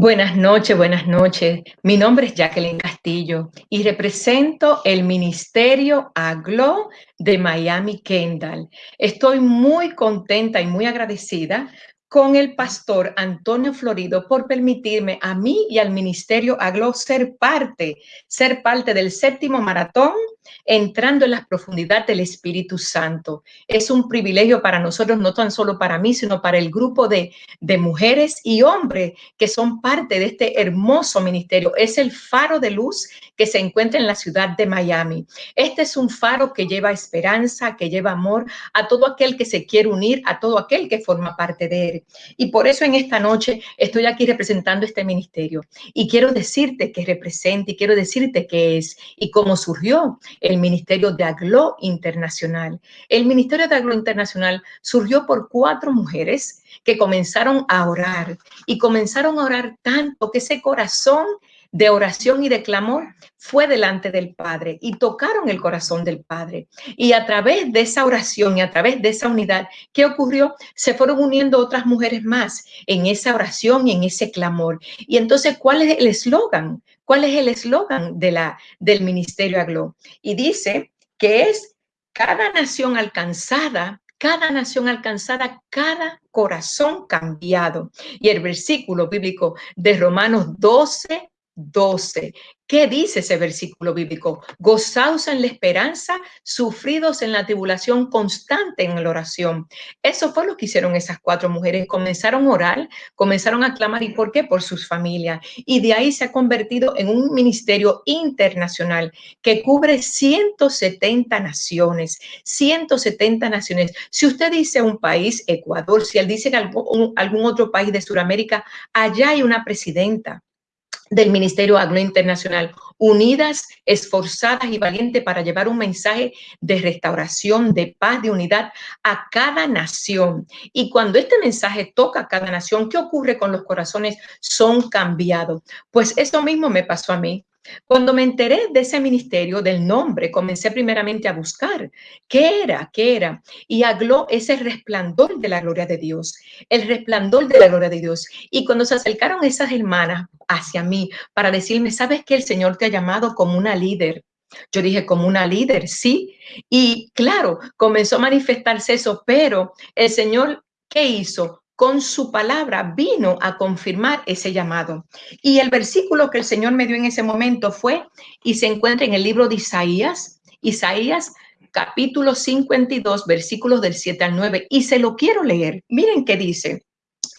Buenas noches, buenas noches. Mi nombre es Jacqueline Castillo y represento el Ministerio AGLO de Miami Kendall. Estoy muy contenta y muy agradecida con el pastor Antonio Florido por permitirme a mí y al Ministerio AGLO ser parte, ser parte del séptimo maratón entrando en las profundidades del Espíritu Santo. Es un privilegio para nosotros, no tan solo para mí, sino para el grupo de, de mujeres y hombres que son parte de este hermoso ministerio. Es el faro de luz que se encuentra en la ciudad de Miami. Este es un faro que lleva esperanza, que lleva amor a todo aquel que se quiere unir, a todo aquel que forma parte de él. Y por eso en esta noche estoy aquí representando este ministerio. Y quiero decirte que representa y quiero decirte qué es y cómo surgió el Ministerio de Aglo Internacional. El Ministerio de Aglo Internacional surgió por cuatro mujeres que comenzaron a orar y comenzaron a orar tanto que ese corazón de oración y de clamor fue delante del Padre y tocaron el corazón del Padre. Y a través de esa oración y a través de esa unidad, ¿qué ocurrió? Se fueron uniendo otras mujeres más en esa oración y en ese clamor. Y entonces, ¿cuál es el eslogan? ¿Cuál es el eslogan de del Ministerio Aglo? Y dice que es cada nación alcanzada, cada nación alcanzada, cada corazón cambiado. Y el versículo bíblico de Romanos 12, 12. ¿Qué dice ese versículo bíblico? Gozaos en la esperanza, sufridos en la tribulación, constante en la oración. Eso fue lo que hicieron esas cuatro mujeres. Comenzaron a orar, comenzaron a clamar. ¿Y por qué? Por sus familias. Y de ahí se ha convertido en un ministerio internacional que cubre 170 naciones. 170 naciones. Si usted dice un país, Ecuador, si él dice algún, algún otro país de Sudamérica, allá hay una presidenta del Ministerio Agro Internacional, unidas, esforzadas y valientes para llevar un mensaje de restauración, de paz, de unidad a cada nación. Y cuando este mensaje toca a cada nación, ¿qué ocurre con los corazones? Son cambiados. Pues eso mismo me pasó a mí. Cuando me enteré de ese ministerio, del nombre, comencé primeramente a buscar qué era, qué era. Y habló ese resplandor de la gloria de Dios, el resplandor de la gloria de Dios. Y cuando se acercaron esas hermanas hacia mí para decirme, ¿sabes que el Señor te ha llamado como una líder? Yo dije, como una líder, sí. Y claro, comenzó a manifestarse eso, pero el Señor, ¿qué hizo? Con su palabra vino a confirmar ese llamado. Y el versículo que el Señor me dio en ese momento fue, y se encuentra en el libro de Isaías, Isaías capítulo 52, versículos del 7 al 9, y se lo quiero leer. Miren qué dice,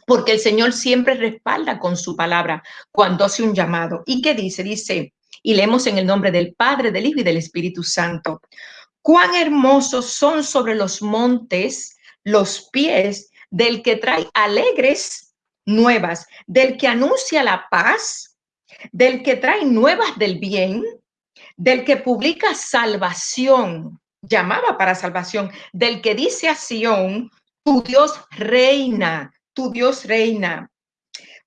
porque el Señor siempre respalda con su palabra cuando hace un llamado. ¿Y qué dice? Dice, y leemos en el nombre del Padre, del Hijo y del Espíritu Santo. Cuán hermosos son sobre los montes los pies del que trae alegres nuevas, del que anuncia la paz, del que trae nuevas del bien, del que publica salvación, llamaba para salvación, del que dice a Sión, tu Dios reina, tu Dios reina.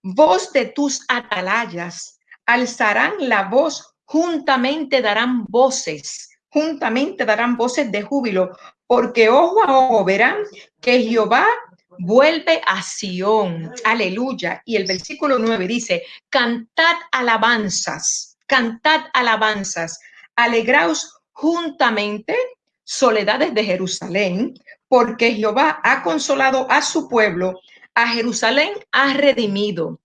Voz de tus atalayas, alzarán la voz, juntamente darán voces, juntamente darán voces de júbilo, porque ojo a ojo verán que Jehová vuelve a Sión. Aleluya. Y el versículo 9 dice, cantad alabanzas, cantad alabanzas, alegraos juntamente, soledades de Jerusalén, porque Jehová ha consolado a su pueblo, a Jerusalén ha redimido.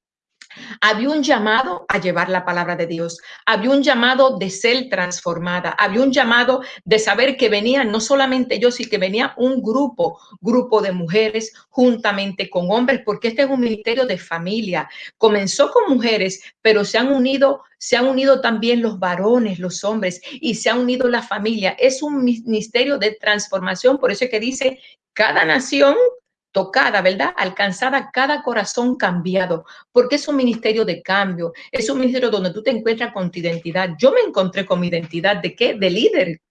Había un llamado a llevar la palabra de Dios, había un llamado de ser transformada, había un llamado de saber que venían no solamente yo, sino que venía un grupo, grupo de mujeres juntamente con hombres, porque este es un ministerio de familia. Comenzó con mujeres, pero se han unido, se han unido también los varones, los hombres, y se ha unido la familia. Es un ministerio de transformación, por eso es que dice, cada nación tocada, ¿verdad? Alcanzada cada corazón cambiado, porque es un ministerio de cambio, es un ministerio donde tú te encuentras con tu identidad. Yo me encontré con mi identidad de qué? De líder,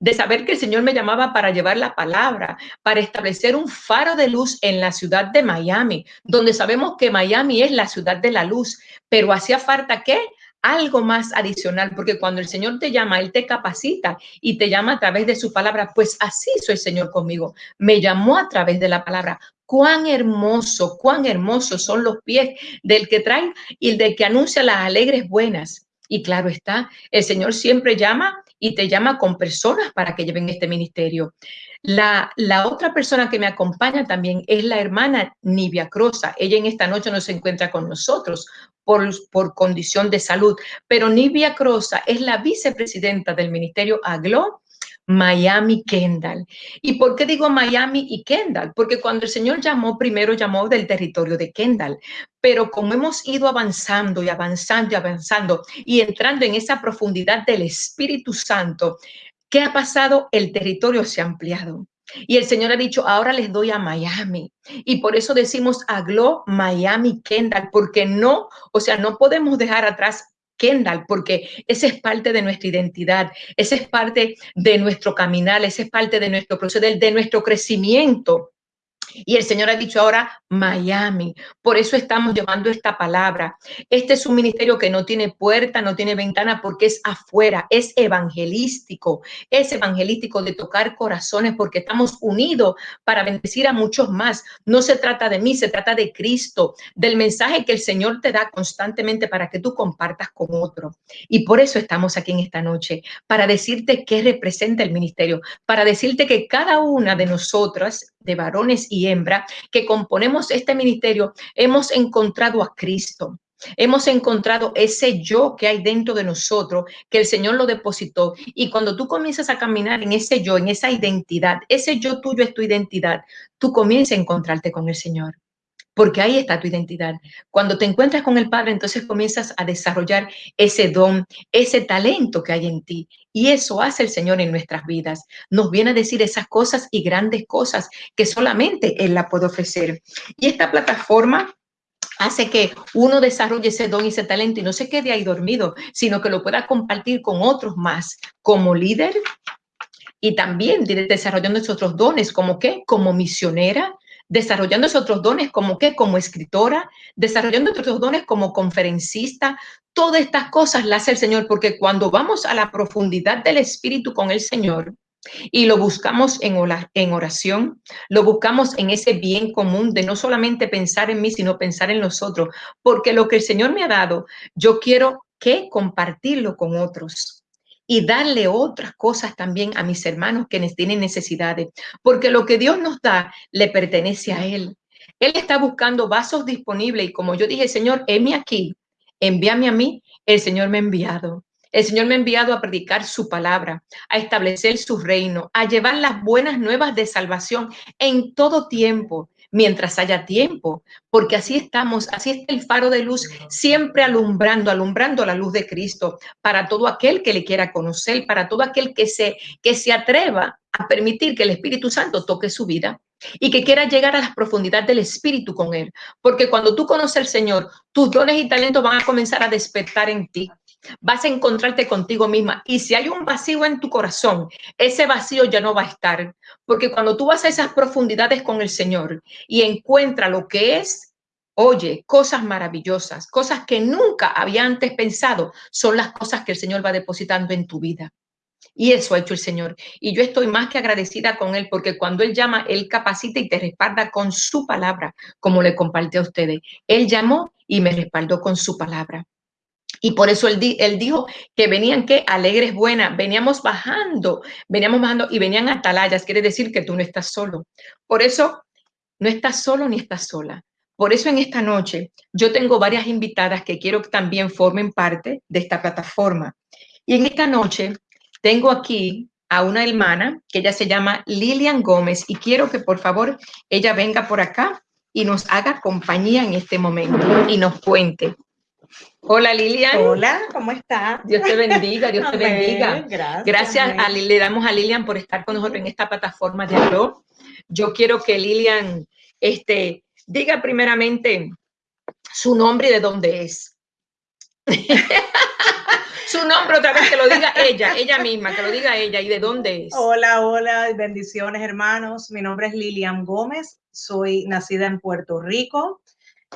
de saber que el Señor me llamaba para llevar la palabra, para establecer un faro de luz en la ciudad de Miami, donde sabemos que Miami es la ciudad de la luz, pero hacía falta qué? Algo más adicional, porque cuando el Señor te llama, Él te capacita y te llama a través de su palabra. Pues así soy el Señor conmigo. Me llamó a través de la palabra. Cuán hermoso, cuán hermosos son los pies del que trae y del que anuncia las alegres buenas. Y claro está, el Señor siempre llama y te llama con personas para que lleven este ministerio. La, la otra persona que me acompaña también es la hermana Nivia Crosa. Ella en esta noche no se encuentra con nosotros por, condición de salud, pero Nivia Crosa es la vicepresidenta del ministerio AGLO Miami Kendall. ¿Y por qué digo Miami y Kendall? Porque cuando el Señor llamó, primero llamó del territorio de Kendall, pero como hemos ido avanzando y avanzando y avanzando y entrando en esa profundidad del Espíritu Santo, ¿qué ha pasado? El territorio se ha ampliado. Y el Señor ha dicho, ahora les doy a Miami. Y por eso decimos Aglo Miami Kendall, porque no, o sea, no podemos dejar atrás Kendall, porque esa es parte de nuestra identidad, esa es parte de nuestro caminar, esa es parte de nuestro proceso, de, nuestro crecimiento. Y el Señor ha dicho ahora Miami. Por eso estamos llevando esta palabra. Este es un ministerio que no tiene puerta, no tiene ventana, porque es afuera, es evangelístico, es evangelístico de tocar corazones, porque estamos unidos para bendecir a muchos más. No se trata de mí, se trata de Cristo, del mensaje que el Señor te da constantemente para que tú compartas con otro. Y por eso estamos aquí en esta noche, para decirte qué representa el ministerio, para decirte que cada una de nosotras, de varones y hembra, que componemos este ministerio, hemos encontrado a Cristo. Hemos encontrado ese yo que hay dentro de nosotros, que el Señor lo depositó. Y cuando tú comienzas a caminar en ese yo, en esa identidad, ese yo tuyo es tu identidad, tú comienzas a encontrarte con el Señor porque ahí está tu identidad. Cuando te encuentras con el Padre, entonces comienzas a desarrollar ese don, ese talento que hay en ti. Y eso hace el Señor en nuestras vidas. Nos viene a decir esas cosas y grandes cosas que solamente Él la puede ofrecer. Y esta plataforma hace que uno desarrolle ese don y ese talento y no se quede ahí dormido, sino que lo pueda compartir con otros más como líder y también desarrollando otros dones, como qué, como misionera, desarrollando otros dones como qué, como escritora, desarrollando otros dones como conferencista. Todas estas cosas las hace el Señor porque cuando vamos a la profundidad del Espíritu con el Señor y lo buscamos en oración, lo buscamos en ese bien común de no solamente pensar en mí, sino pensar en los otros, porque lo que el Señor me ha dado, yo quiero que compartirlo con otros y darle otras cosas también a mis hermanos que tienen necesidades, porque lo que Dios nos da le pertenece a Él. Él está buscando vasos disponibles y como yo dije, Señor, heme aquí, envíame a mí, el Señor me ha enviado. El Señor me ha enviado a predicar su palabra, a establecer su reino, a llevar las buenas nuevas de salvación en todo tiempo, mientras haya tiempo, porque así estamos, así está el faro de luz, siempre alumbrando, alumbrando la luz de Cristo para todo aquel que le quiera conocer, para todo aquel que se, que se atreva a permitir que el Espíritu Santo toque su vida y que quiera llegar a las profundidades del Espíritu con Él. Porque cuando tú conoces al Señor, tus dones y talentos van a comenzar a despertar en ti vas a encontrarte contigo misma. Y si hay un vacío en tu corazón, ese vacío ya no va a estar. Porque cuando tú vas a esas profundidades con el Señor y encuentra lo que es, oye, cosas maravillosas, cosas que nunca había antes pensado, son las cosas que el Señor va depositando en tu vida. Y eso ha hecho el Señor. Y yo estoy más que agradecida con Él porque cuando Él llama, Él capacita y te respalda con su palabra, como le compartí a ustedes. Él llamó y me respaldó con su palabra. Y por eso él, dijo que venían que alegres buenas, veníamos bajando, veníamos bajando y venían atalayas, quiere decir que tú no estás solo. Por eso no estás solo ni estás sola. Por eso en esta noche yo tengo varias invitadas que quiero que también formen parte de esta plataforma. Y en esta noche tengo aquí a una hermana que ella se llama Lilian Gómez y quiero que por favor ella venga por acá y nos haga compañía en este momento y nos cuente Hola Lilian. Hola, ¿cómo está? Dios te bendiga, Dios te bendiga. Gracias. Gracias a, le damos a Lilian por estar con nosotros en esta plataforma de Arroz. Yo quiero que Lilian este, diga primeramente su nombre y de dónde es. su nombre otra vez, que lo diga ella, ella misma, que lo diga ella y de dónde es. Hola, hola, bendiciones hermanos. Mi nombre es Lilian Gómez, soy nacida en Puerto Rico.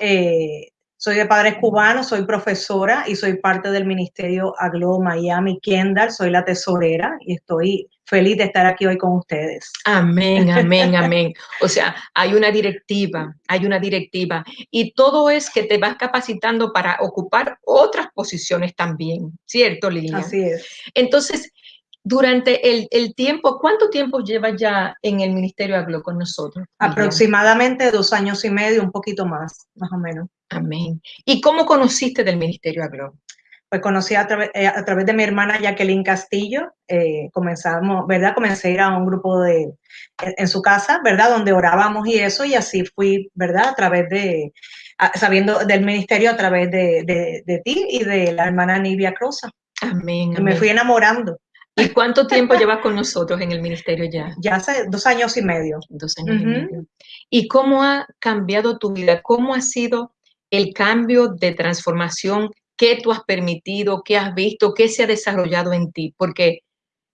Eh, Soy de padres cubanos, soy profesora y soy parte del Ministerio Aglo Miami Kendall. Soy la tesorera y estoy feliz de estar aquí hoy con ustedes. Amén, amén, amén. O sea, hay una directiva, hay una directiva y todo es que te vas capacitando para ocupar otras posiciones también, ¿cierto, Lilian? Así es. Entonces, durante el, tiempo, ¿cuánto tiempo llevas ya en el Ministerio Aglo con nosotros? Aproximadamente dos años y medio, un poquito más, más o menos. Amén. ¿Y cómo conociste del Ministerio Aglo? Pues conocí a, eh, a través de mi hermana Jacqueline Castillo, eh, comenzamos, ¿verdad? Comencé a ir a un grupo de, en su casa, ¿verdad? Donde orábamos y eso, y así fui, ¿verdad? A través de, sabiendo del ministerio a través de, de, ti y de la hermana Nivia Crosa. Amén, Me fui enamorando. ¿Y cuánto tiempo llevas con nosotros en el ministerio ya? Ya hace dos años y medio. Dos años y medio. ¿Y cómo ha cambiado tu vida? ¿Cómo ha sido el cambio de transformación que tú has permitido, qué has visto, qué se ha desarrollado en ti, porque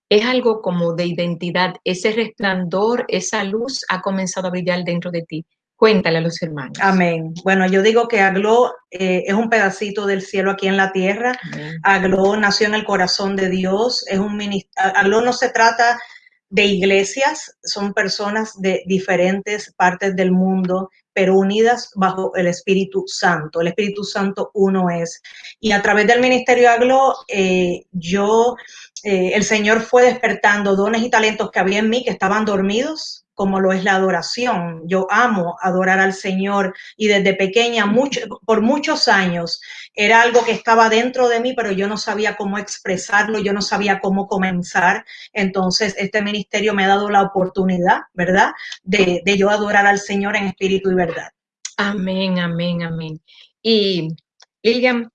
es algo como de identidad, ese resplandor, esa luz ha comenzado a brillar dentro de ti. Cuéntale a los hermanos. Amén. Bueno, yo digo que Aglo eh, es un pedacito del cielo aquí en la tierra. Aglo nació en el corazón de Dios. Es un Aglo no se trata de iglesias, son personas de diferentes partes del mundo, pero unidas bajo el Espíritu Santo. El Espíritu Santo uno es. Y a través del Ministerio Aglo, eh, yo, eh, el Señor fue despertando dones y talentos que había en mí que estaban dormidos como lo es la adoración. Yo amo adorar al Señor y desde pequeña, mucho, por muchos años, era algo que estaba dentro de mí, pero yo no sabía cómo expresarlo, yo no sabía cómo comenzar. Entonces, este ministerio me ha dado la oportunidad, ¿verdad?, de, yo adorar al Señor en espíritu y verdad. Amén, amén, amén. Y Lilian,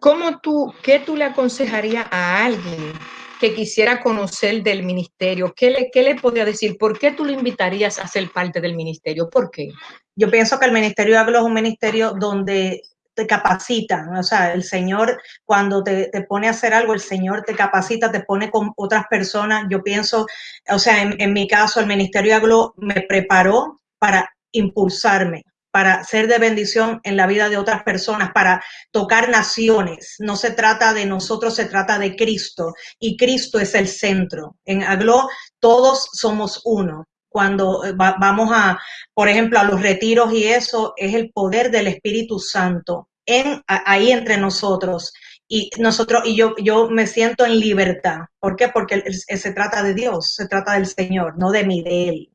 ¿cómo tú, qué tú le aconsejarías a alguien que quisiera conocer del ministerio, ¿qué le, qué le podría decir? ¿Por qué tú lo invitarías a ser parte del ministerio? ¿Por qué? Yo pienso que el Ministerio de Aglo es un ministerio donde te capacitan, o sea, el Señor cuando te, te, pone a hacer algo, el Señor te capacita, te pone con otras personas. Yo pienso, o sea, en, en mi caso, el Ministerio de Aglo me preparó para impulsarme, para ser de bendición en la vida de otras personas, para tocar naciones. No se trata de nosotros, se trata de Cristo y Cristo es el centro. En Aglo todos somos uno. Cuando eh, vamos a, por ejemplo, a los retiros y eso, es el poder del Espíritu Santo en, ahí entre nosotros. Y nosotros, y yo, yo me siento en libertad. ¿Por qué? Porque se trata de Dios, se trata del Señor, no de mí, de Él.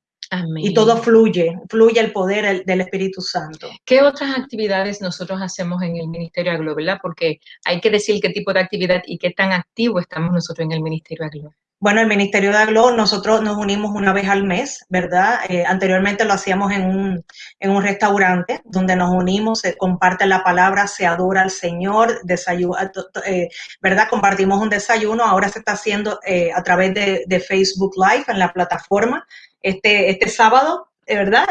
Y todo fluye, fluye el poder del Espíritu Santo. ¿Qué otras actividades nosotros hacemos en el Ministerio Aglo, verdad? Porque hay que decir qué tipo de actividad y qué tan activo estamos nosotros en el Ministerio Aglo. Bueno, el Ministerio de Aglo, nosotros nos unimos una vez al mes, ¿verdad? Eh, anteriormente lo hacíamos en un, en un restaurante donde nos unimos, se comparte la palabra, se adora al Señor, desayuno, eh, ¿verdad? Compartimos un desayuno, ahora se está haciendo eh, a través de, de Facebook Live en la plataforma este, este sábado, ¿verdad?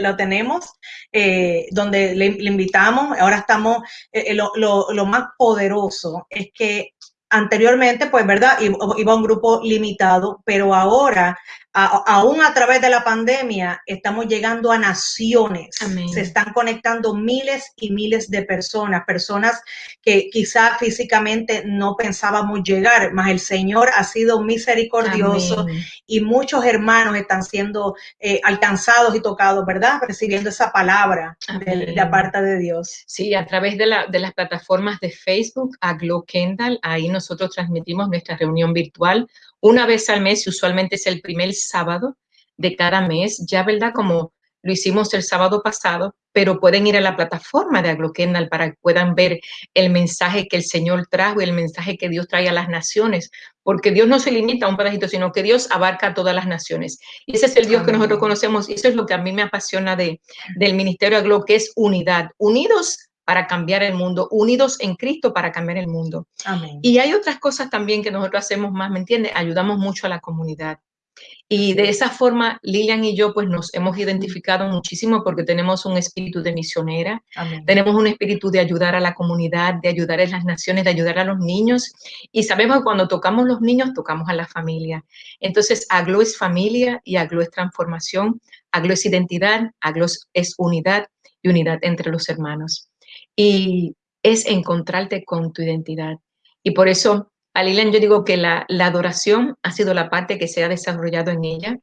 lo tenemos, eh, donde le, invitamos. Ahora estamos, eh, eh, lo, lo, más poderoso es que anteriormente, pues, ¿verdad? Iba un grupo limitado, pero ahora aún a través de la pandemia, estamos llegando a naciones. Se están conectando miles y miles de personas, personas que quizá físicamente no pensábamos llegar, mas el Señor ha sido misericordioso y muchos hermanos están siendo eh, alcanzados y tocados, ¿verdad? Recibiendo esa palabra de, de, parte de Dios. Sí, a través de, la, de las plataformas de Facebook, a Glow Kendall, ahí nosotros transmitimos nuestra reunión virtual una vez al mes, usualmente es el primer sábado de cada mes, ya verdad como lo hicimos el sábado pasado, pero pueden ir a la plataforma de Aglokendal para que puedan ver el mensaje que el Señor trajo y el mensaje que Dios trae a las naciones, porque Dios no se limita a un pedacito, sino que Dios abarca a todas las naciones. Y ese es el Dios que nosotros conocemos, y eso es lo que a mí me apasiona de, del Ministerio Aglo, que es unidad, unidos para cambiar el mundo, unidos en Cristo para cambiar el mundo. Y hay otras cosas también que nosotros hacemos más, ¿me entiendes? Ayudamos mucho a la comunidad. Y de esa forma, Lilian y yo pues nos hemos identificado muchísimo porque tenemos un espíritu de misionera, tenemos un espíritu de ayudar a la comunidad, de ayudar a las naciones, de ayudar a los niños. Y sabemos que cuando tocamos los niños, tocamos a la familia. Entonces, Aglo es familia y Aglo es transformación, Aglo es identidad, Aglo es unidad y unidad entre los hermanos. Y es encontrarte con tu identidad. Y por eso a Lilian yo digo que la, la adoración ha sido la parte que se ha desarrollado en ella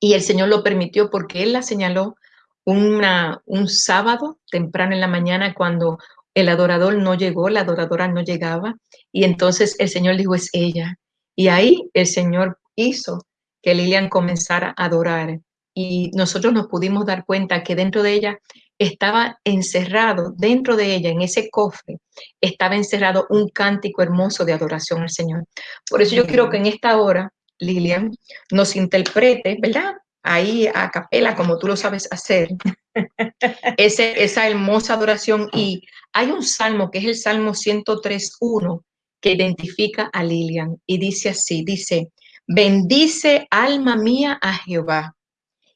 y el Señor lo permitió porque Él la señaló una, un sábado temprano en la mañana cuando el adorador no llegó, la adoradora no llegaba y entonces el Señor dijo es ella. Y ahí el Señor hizo que Lilian comenzara a adorar y nosotros nos pudimos dar cuenta que dentro de ella estaba encerrado, dentro de ella, en ese cofre, estaba encerrado un cántico hermoso de adoración al Señor. Por eso yo quiero que en esta hora, Lilian, nos interprete, ¿verdad? Ahí a capela, como tú lo sabes hacer, ese, esa hermosa adoración. Y hay un salmo que es el Salmo 103.1 que identifica a Lilian y dice así, dice, bendice alma mía a Jehová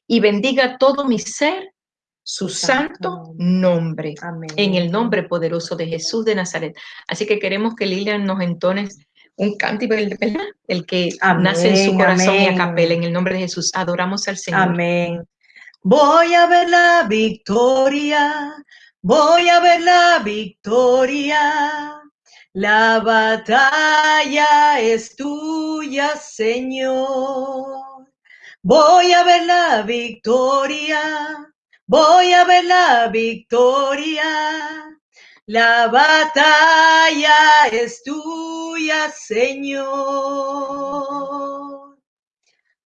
y bendiga todo mi ser su santo nombre, en el nombre poderoso de Jesús de Nazaret. Así que queremos que Lilian nos entones un cántico, ¿verdad? El que nace en su corazón y a capela, en el nombre de Jesús. Adoramos al Señor. Amén. Voy a ver la victoria, voy a ver la victoria. La batalla es tuya, Señor. Voy a ver la victoria, voy a ver la victoria. La batalla es tuya, Señor.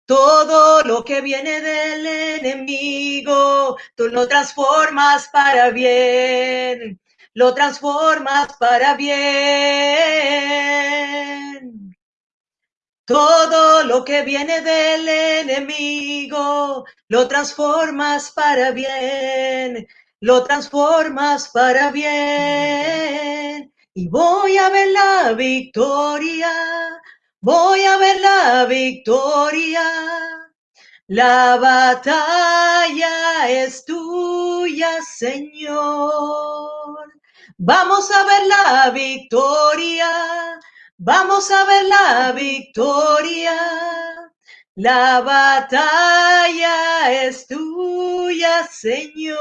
Todo lo que viene del enemigo, tú lo transformas para bien, lo transformas para bien. Todo lo que viene del enemigo, lo transformas para bien, lo transformas para bien. Y voy a ver la victoria, voy a ver la victoria. La batalla es tuya, Señor. Vamos a ver la victoria, Vamos a ver la victoria. La batalla es tuya, Señor.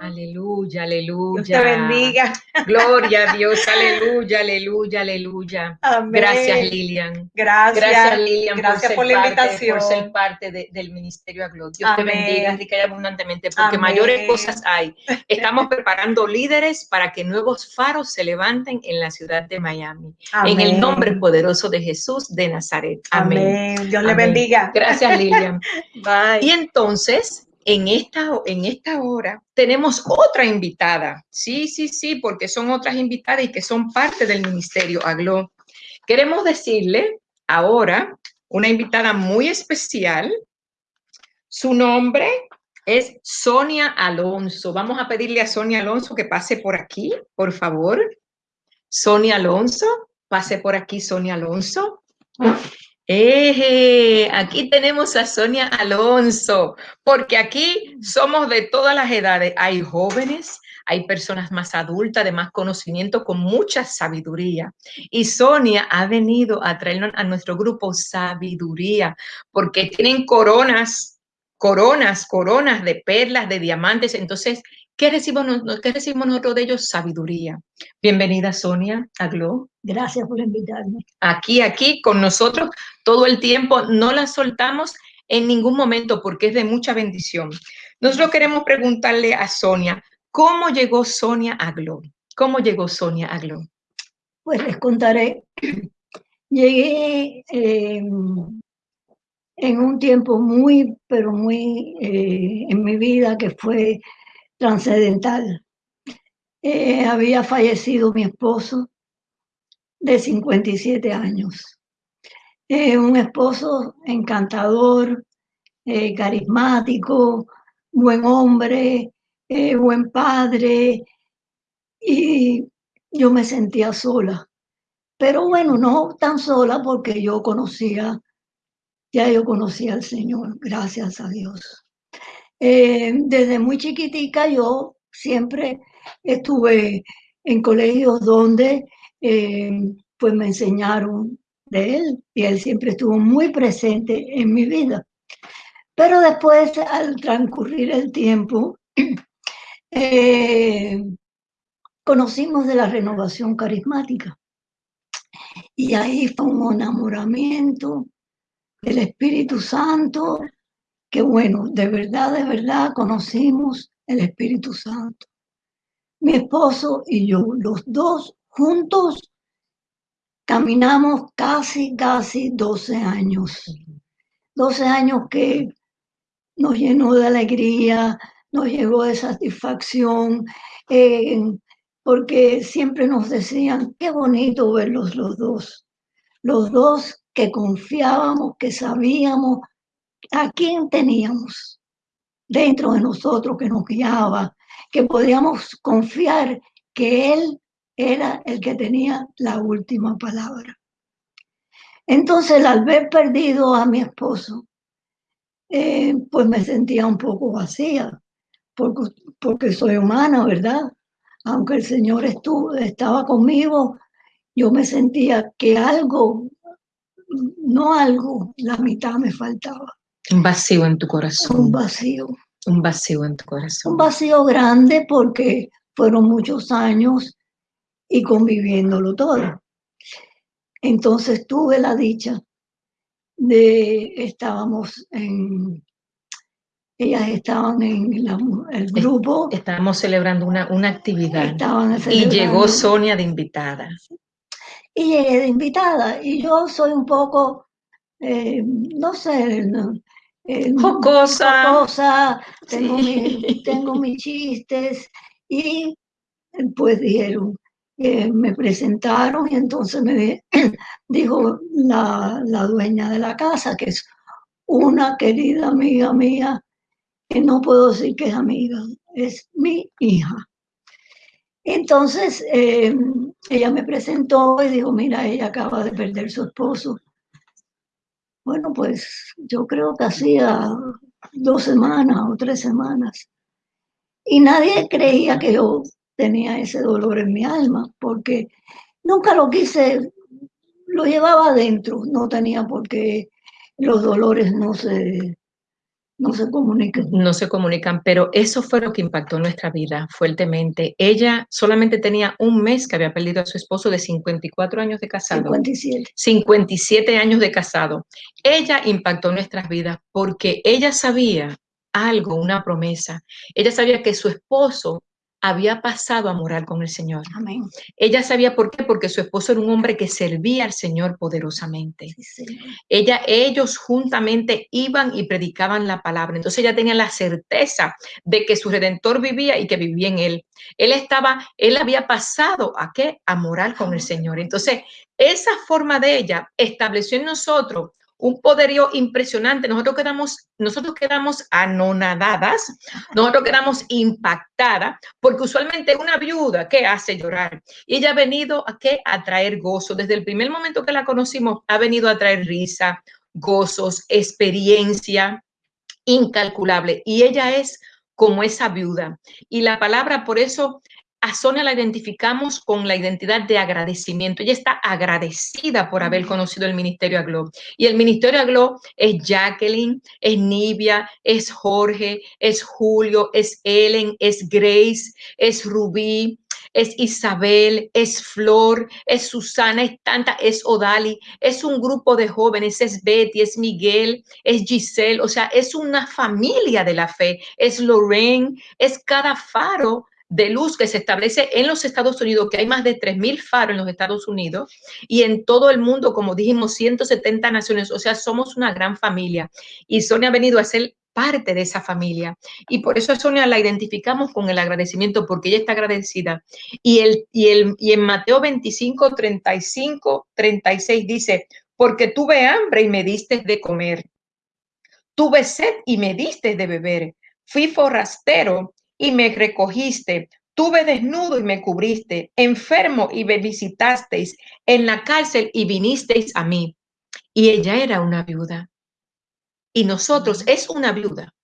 Aleluya, aleluya. Dios te bendiga. Gloria a Dios, aleluya, aleluya, aleluya. Amén. Gracias, Lilian. Gracias. Gracias, Lilian, Gracias por, la parte- invitación. por ser parte de- del Ministerio Aglo. Dios Amén. te bendiga rica y abundantemente, porque Amén. mayores cosas hay. Estamos preparando líderes para que nuevos faros se levanten en la ciudad de Miami. En el nombre poderoso de Jesús de Nazaret. Amén. Amén. Dios le Amén. bendiga. Gracias, Lilian. Bye. Y entonces, en esta, en esta hora, tenemos otra invitada. Sí, sí, sí, porque son otras invitadas y que son parte del ministerio Aglo. Queremos decirle ahora una invitada muy especial. Su nombre es Sonia Alonso. Vamos a pedirle a Sonia Alonso que pase por aquí, por favor. Sonia Alonso, pase por aquí, Sonia Alonso. Aquí tenemos a Sonia Alonso, porque aquí somos de todas las edades. Hay jóvenes, hay personas más adultas, de más conocimiento, con mucha sabiduría. Y Sonia ha venido a traernos a nuestro grupo sabiduría, porque tienen coronas, coronas, coronas de perlas, de diamantes. Entonces, ¿qué recibimos, qué recibimos nosotros de ellos? Sabiduría. Bienvenida, Sonia, a Glo Gracias por invitarme. aquí, aquí con nosotros todo el tiempo. No la soltamos en ningún momento porque es de mucha bendición. Nosotros queremos preguntarle a Sonia, ¿cómo llegó Sonia a Glo? ¿Cómo llegó Sonia a Glo? Pues les contaré. Llegué eh, en un tiempo muy, pero muy eh, en mi vida que fue trascendental. Eh, había fallecido mi esposo de 57 años. Eh, un esposo encantador, eh, carismático, buen hombre, buen padre, y yo me sentía sola. Pero bueno, no tan sola porque yo conocía, ya yo conocía al Señor, gracias a Dios. Eh, desde muy chiquitica yo siempre estuve en colegios donde eh, pues me enseñaron de Él y Él siempre estuvo muy presente en mi vida. Pero después, al transcurrir el tiempo, eh, conocimos de la renovación carismática. Y ahí fue un enamoramiento del Espíritu Santo, que bueno, de verdad, de verdad conocimos el Espíritu Santo. Mi esposo y yo, los dos juntos, caminamos casi, casi 12 años. 12 años que nos llenó de alegría, nos llegó de satisfacción, eh, porque siempre nos decían, qué bonito verlos los dos, los dos que confiábamos, que sabíamos a quién teníamos dentro de nosotros que nos guiaba, que podíamos confiar que Él era el que tenía la última palabra. Entonces, al ver perdido a mi esposo, eh, pues me sentía un poco vacía, porque, porque soy humana, ¿verdad? Aunque el Señor estuvo, estaba conmigo, yo me sentía que algo, no algo, la mitad me faltaba. Un vacío en tu corazón. Un vacío. Un vacío en tu corazón. Un vacío grande porque fueron muchos años y conviviéndolo todo. Entonces tuve la dicha de, estábamos en, ellas estaban en el grupo. Estábamos celebrando una, una actividad. y llegó Sonia de invitada. Y llegué de invitada. Y yo soy un poco, eh, no sé, eh, jocosa. tengo, tengo mis chistes. Y pues dijeron, me presentaron y entonces me dijo la, la, dueña de la casa, que es una querida amiga mía, que no puedo decir que es amiga, es mi hija. Entonces eh, ella me presentó y dijo, mira, ella acaba de perder su esposo. Bueno, pues yo creo que hacía dos semanas o tres semanas. Y nadie creía que yo tenía ese dolor en mi alma, porque nunca lo quise, lo llevaba adentro, no tenía por qué los dolores no se, no se comunican. No se comunican, pero eso fue lo que impactó nuestra vida fuertemente. Ella solamente tenía un mes que había perdido a su esposo de 54 años de casado. 57. 57 años de casado. Ella impactó nuestras vidas porque ella sabía algo, una promesa. Ella sabía que su esposo había pasado a morar con el Señor. Amén. Ella sabía por qué, porque su esposo era un hombre que servía al Señor poderosamente. ella, ellos juntamente iban y predicaban la palabra. Entonces ella tenía la certeza de que su redentor vivía y que vivía en él. Él estaba, él había pasado a qué? A morar con el Señor. Entonces, esa forma de ella estableció en nosotros un poderío impresionante. Nosotros quedamos, nosotros quedamos anonadadas, nosotros quedamos impactadas, porque usualmente una viuda que hace llorar. Y ella ha venido a qué? A traer gozo. Desde el primer momento que la conocimos, ha venido a traer risa, gozos, experiencia incalculable. Y ella es como esa viuda. Y la palabra, por eso a Sonia la identificamos con la identidad de agradecimiento. Ella está agradecida por haber conocido el Ministerio Aglo. Y el Ministerio Aglo es Jacqueline, es Nivia, es Jorge, es Julio, es Ellen, es Grace, es Rubí, es Isabel, es Flor, es Susana, es Tanta, es Odali, es un grupo de jóvenes, es Betty, es Miguel, es Giselle, o sea, es una familia de la fe, es Lorraine, es cada faro de luz que se establece en los Estados Unidos, que hay más de 3.000 faros en los Estados Unidos y en todo el mundo, como dijimos, 170 naciones, o sea, somos una gran familia. Y Sonia ha venido a ser parte de esa familia. Y por eso a Sonia la identificamos con el agradecimiento, porque ella está agradecida. Y, el, y, el, y en Mateo 25, 35, 36 dice, porque tuve hambre y me diste de comer. Tuve sed y me diste de beber. Fui forastero y me recogiste. Tuve desnudo y me cubriste, enfermo y me visitasteis, en la cárcel y vinisteis a mí. Y ella era una viuda. Y nosotros es una viuda.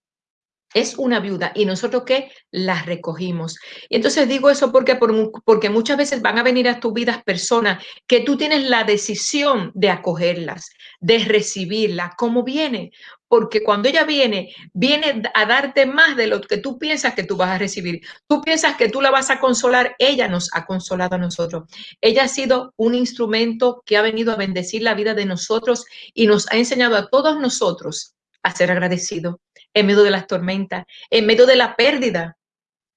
Es una viuda y nosotros que la recogimos. Y entonces digo eso porque, porque muchas veces van a venir a tu vida personas que tú tienes la decisión de acogerlas, de recibirlas, como viene. Porque cuando ella viene, viene a darte más de lo que tú piensas que tú vas a recibir. Tú piensas que tú la vas a consolar, ella nos ha consolado a nosotros. Ella ha sido un instrumento que ha venido a bendecir la vida de nosotros y nos ha enseñado a todos nosotros a ser agradecidos en medio de las tormentas, en medio de la pérdida,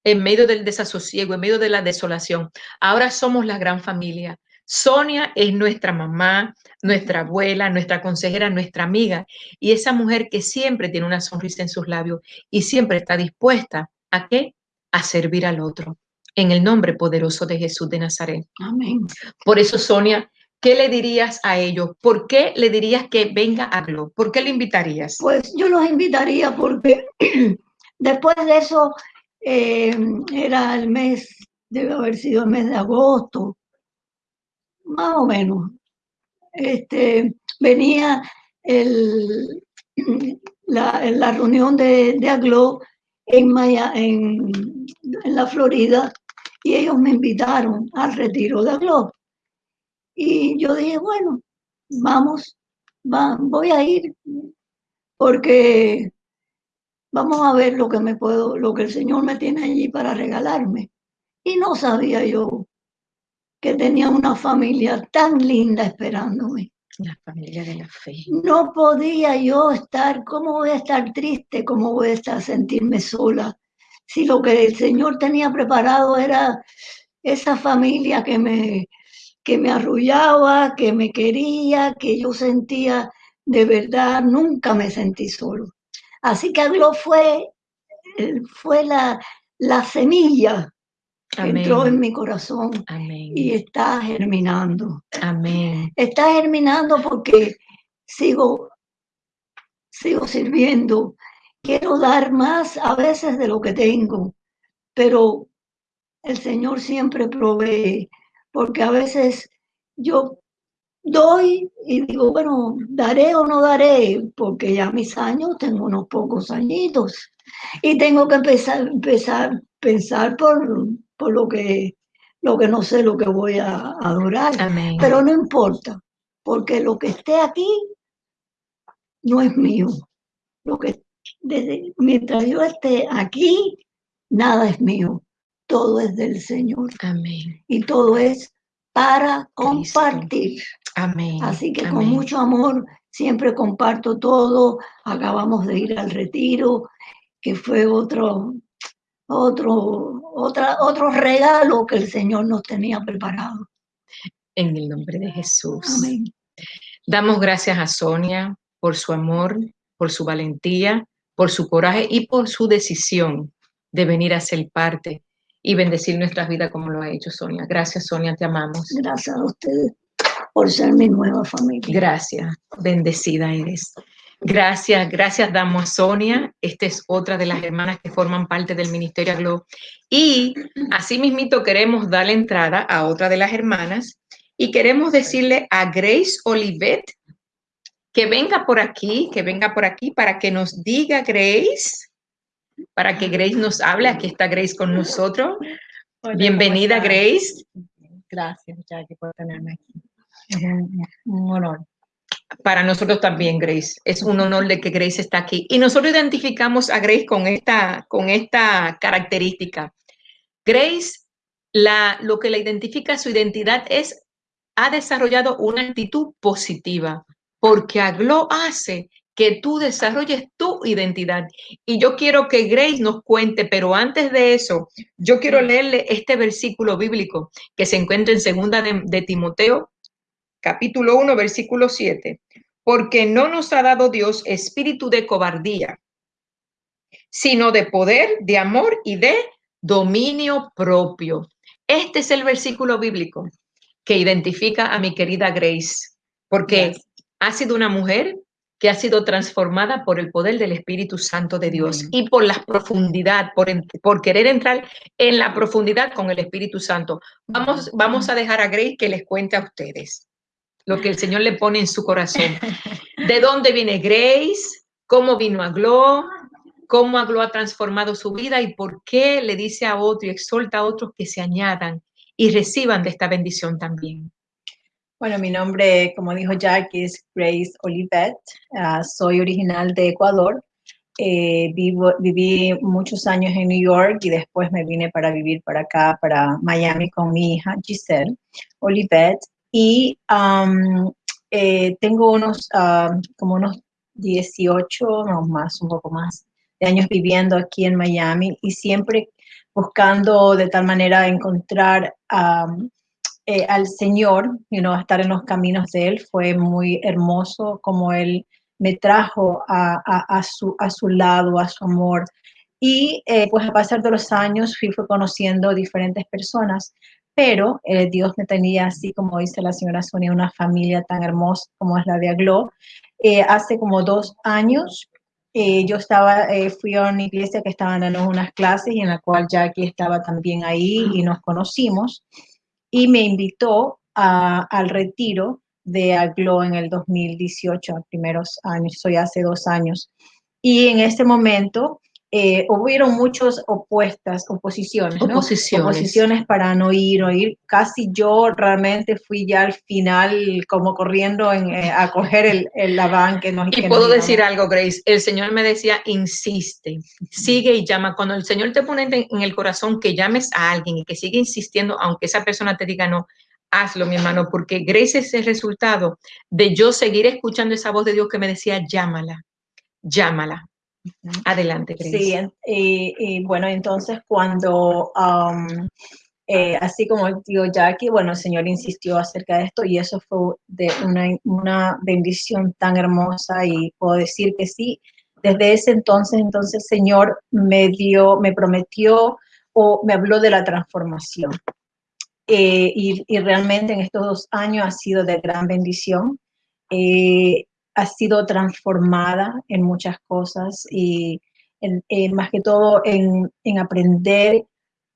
en medio del desasosiego, en medio de la desolación. Ahora somos la gran familia. Sonia es nuestra mamá, nuestra abuela, nuestra consejera, nuestra amiga y esa mujer que siempre tiene una sonrisa en sus labios y siempre está dispuesta a qué? A servir al otro. En el nombre poderoso de Jesús de Nazaret. Amén. Por eso, Sonia, ¿qué le dirías a ellos? ¿Por qué le dirías que venga a Glo? ¿Por qué le invitarías? Pues yo los invitaría porque después de eso eh, era el mes, debe haber sido el mes de agosto, más o menos. Este, venía el, la, reunión de, de Aglo en, en la Florida y ellos me invitaron al retiro de Aglo. Y yo dije, bueno, vamos, voy a ir porque vamos a ver lo que me puedo, lo que el Señor me tiene allí para regalarme. Y no sabía yo que tenía una familia tan linda esperándome. La familia de la fe. No podía yo estar, ¿cómo voy a estar triste? ¿Cómo voy a estar sentirme sola? Si lo que el Señor tenía preparado era esa familia que me, que me arrullaba, que me quería, que yo sentía de verdad, nunca me sentí solo. Así que algo fue, eh, fue la, la semilla que entró en mi corazón y está germinando. Amén. Está germinando porque sigo, sigo sirviendo. Quiero dar más a veces de lo que tengo, pero el Señor siempre provee porque a veces yo doy y digo, bueno, daré o no daré, porque ya mis años, tengo unos pocos añitos y tengo que empezar, empezar pensar por, por lo, que, lo que no sé, lo que voy a adorar. Pero no importa, porque lo que esté aquí no es mío. Lo que, desde, mientras yo esté aquí, nada es mío todo es del Señor. Amén. Y todo es para compartir. Amén. Así que con mucho amor siempre comparto todo. Acabamos de ir al retiro, que fue otro, otro, otra, otro regalo que el Señor nos tenía preparado. En el nombre de Jesús. Amén. Damos gracias a Sonia por su amor, por su valentía, por su coraje y por su decisión de venir a ser parte y bendecir nuestras vidas como lo ha hecho Sonia. Gracias, Sonia, te amamos. Gracias a ustedes por ser mi nueva familia. Gracias, bendecida eres. Gracias, gracias damos a Sonia. Esta es otra de las hermanas que forman parte del Ministerio Aglo. Y así mismito queremos darle entrada a otra de las hermanas y queremos decirle a Grace Olivet que venga por aquí, que venga por aquí para que nos diga Grace para que Grace nos hable. Aquí está Grace con nosotros. Bienvenida, Grace. Gracias, Jackie, por tenerme aquí. Es un, honor. Para nosotros también, Grace. Es un honor de que Grace está aquí. Y nosotros identificamos a Grace con esta, con esta característica. Grace, la, lo que la identifica su identidad es, ha desarrollado una actitud positiva, porque Aglo hace que tú desarrolles tu identidad. Y yo quiero que Grace nos cuente, pero antes de eso, yo quiero leerle este versículo bíblico que se encuentra en segunda de, Timoteo, capítulo 1, versículo 7. Porque no nos ha dado Dios espíritu de cobardía, sino de poder, de amor y de dominio propio. Este es el versículo bíblico que identifica a mi querida Grace, porque ha sido una mujer que ha sido transformada por el poder del Espíritu Santo de Dios y por la profundidad, por, por, querer entrar en la profundidad con el Espíritu Santo. Vamos, vamos a dejar a Grace que les cuente a ustedes lo que el Señor le pone en su corazón. ¿De dónde viene Grace? ¿Cómo vino a Glo? cómo Aglo ha transformado su vida y por qué le dice a otro y exhorta a otros que se añadan y reciban de esta bendición también. Bueno, mi nombre, como dijo Jack, es Grace Olivet. Ah, soy original de Ecuador. Eh, vivo, viví muchos años en New York y después me vine para vivir para acá, para Miami, con mi hija Giselle Olivet. Y eh, tengo unos, como unos 18, no más, un poco más, de años viviendo aquí en Miami y siempre buscando de tal manera encontrar eh, al Señor, you know, estar en los caminos de Él. Fue muy hermoso como Él me trajo a, a, su, a su lado, a su amor. Y eh, pues a pasar de los años fui, fui conociendo diferentes personas, pero eh, Dios me tenía así, como dice la señora Sonia, una familia tan hermosa como es la de Aglo. hace como dos años eh, yo estaba, eh, fui a una iglesia que estaban dando unas clases y en la cual Jackie estaba también ahí y nos conocimos y me invitó al retiro de Aglo en el 2018, a primeros años, soy hace dos años. Y en este momento eh, hubieron muchas opuestas, oposiciones, ¿no? Oposiciones. Oposiciones para no ir o ir. Casi yo realmente fui ya al final como corriendo en, eh, a coger el, el la van que nos Y puedo decir algo, Grace. El Señor me decía, insiste, sigue y llama. Cuando el Señor te pone en el corazón que llames a alguien y que sigue insistiendo, aunque esa persona te diga no, hazlo, mi hermano, porque Grace es el resultado de yo seguir escuchando esa voz de Dios que me decía, llámala, llámala, Adelante. Sí, y, bueno, entonces cuando, um, eh, así como digo Jackie, bueno, el Señor insistió acerca de esto y eso fue de una, una bendición tan hermosa y puedo decir que sí, desde ese entonces, entonces el Señor me dio, me prometió o me habló de la transformación. Eh, y, y, realmente en estos dos años ha sido de gran bendición. Eh, ha sido transformada en muchas cosas y más que todo en, aprender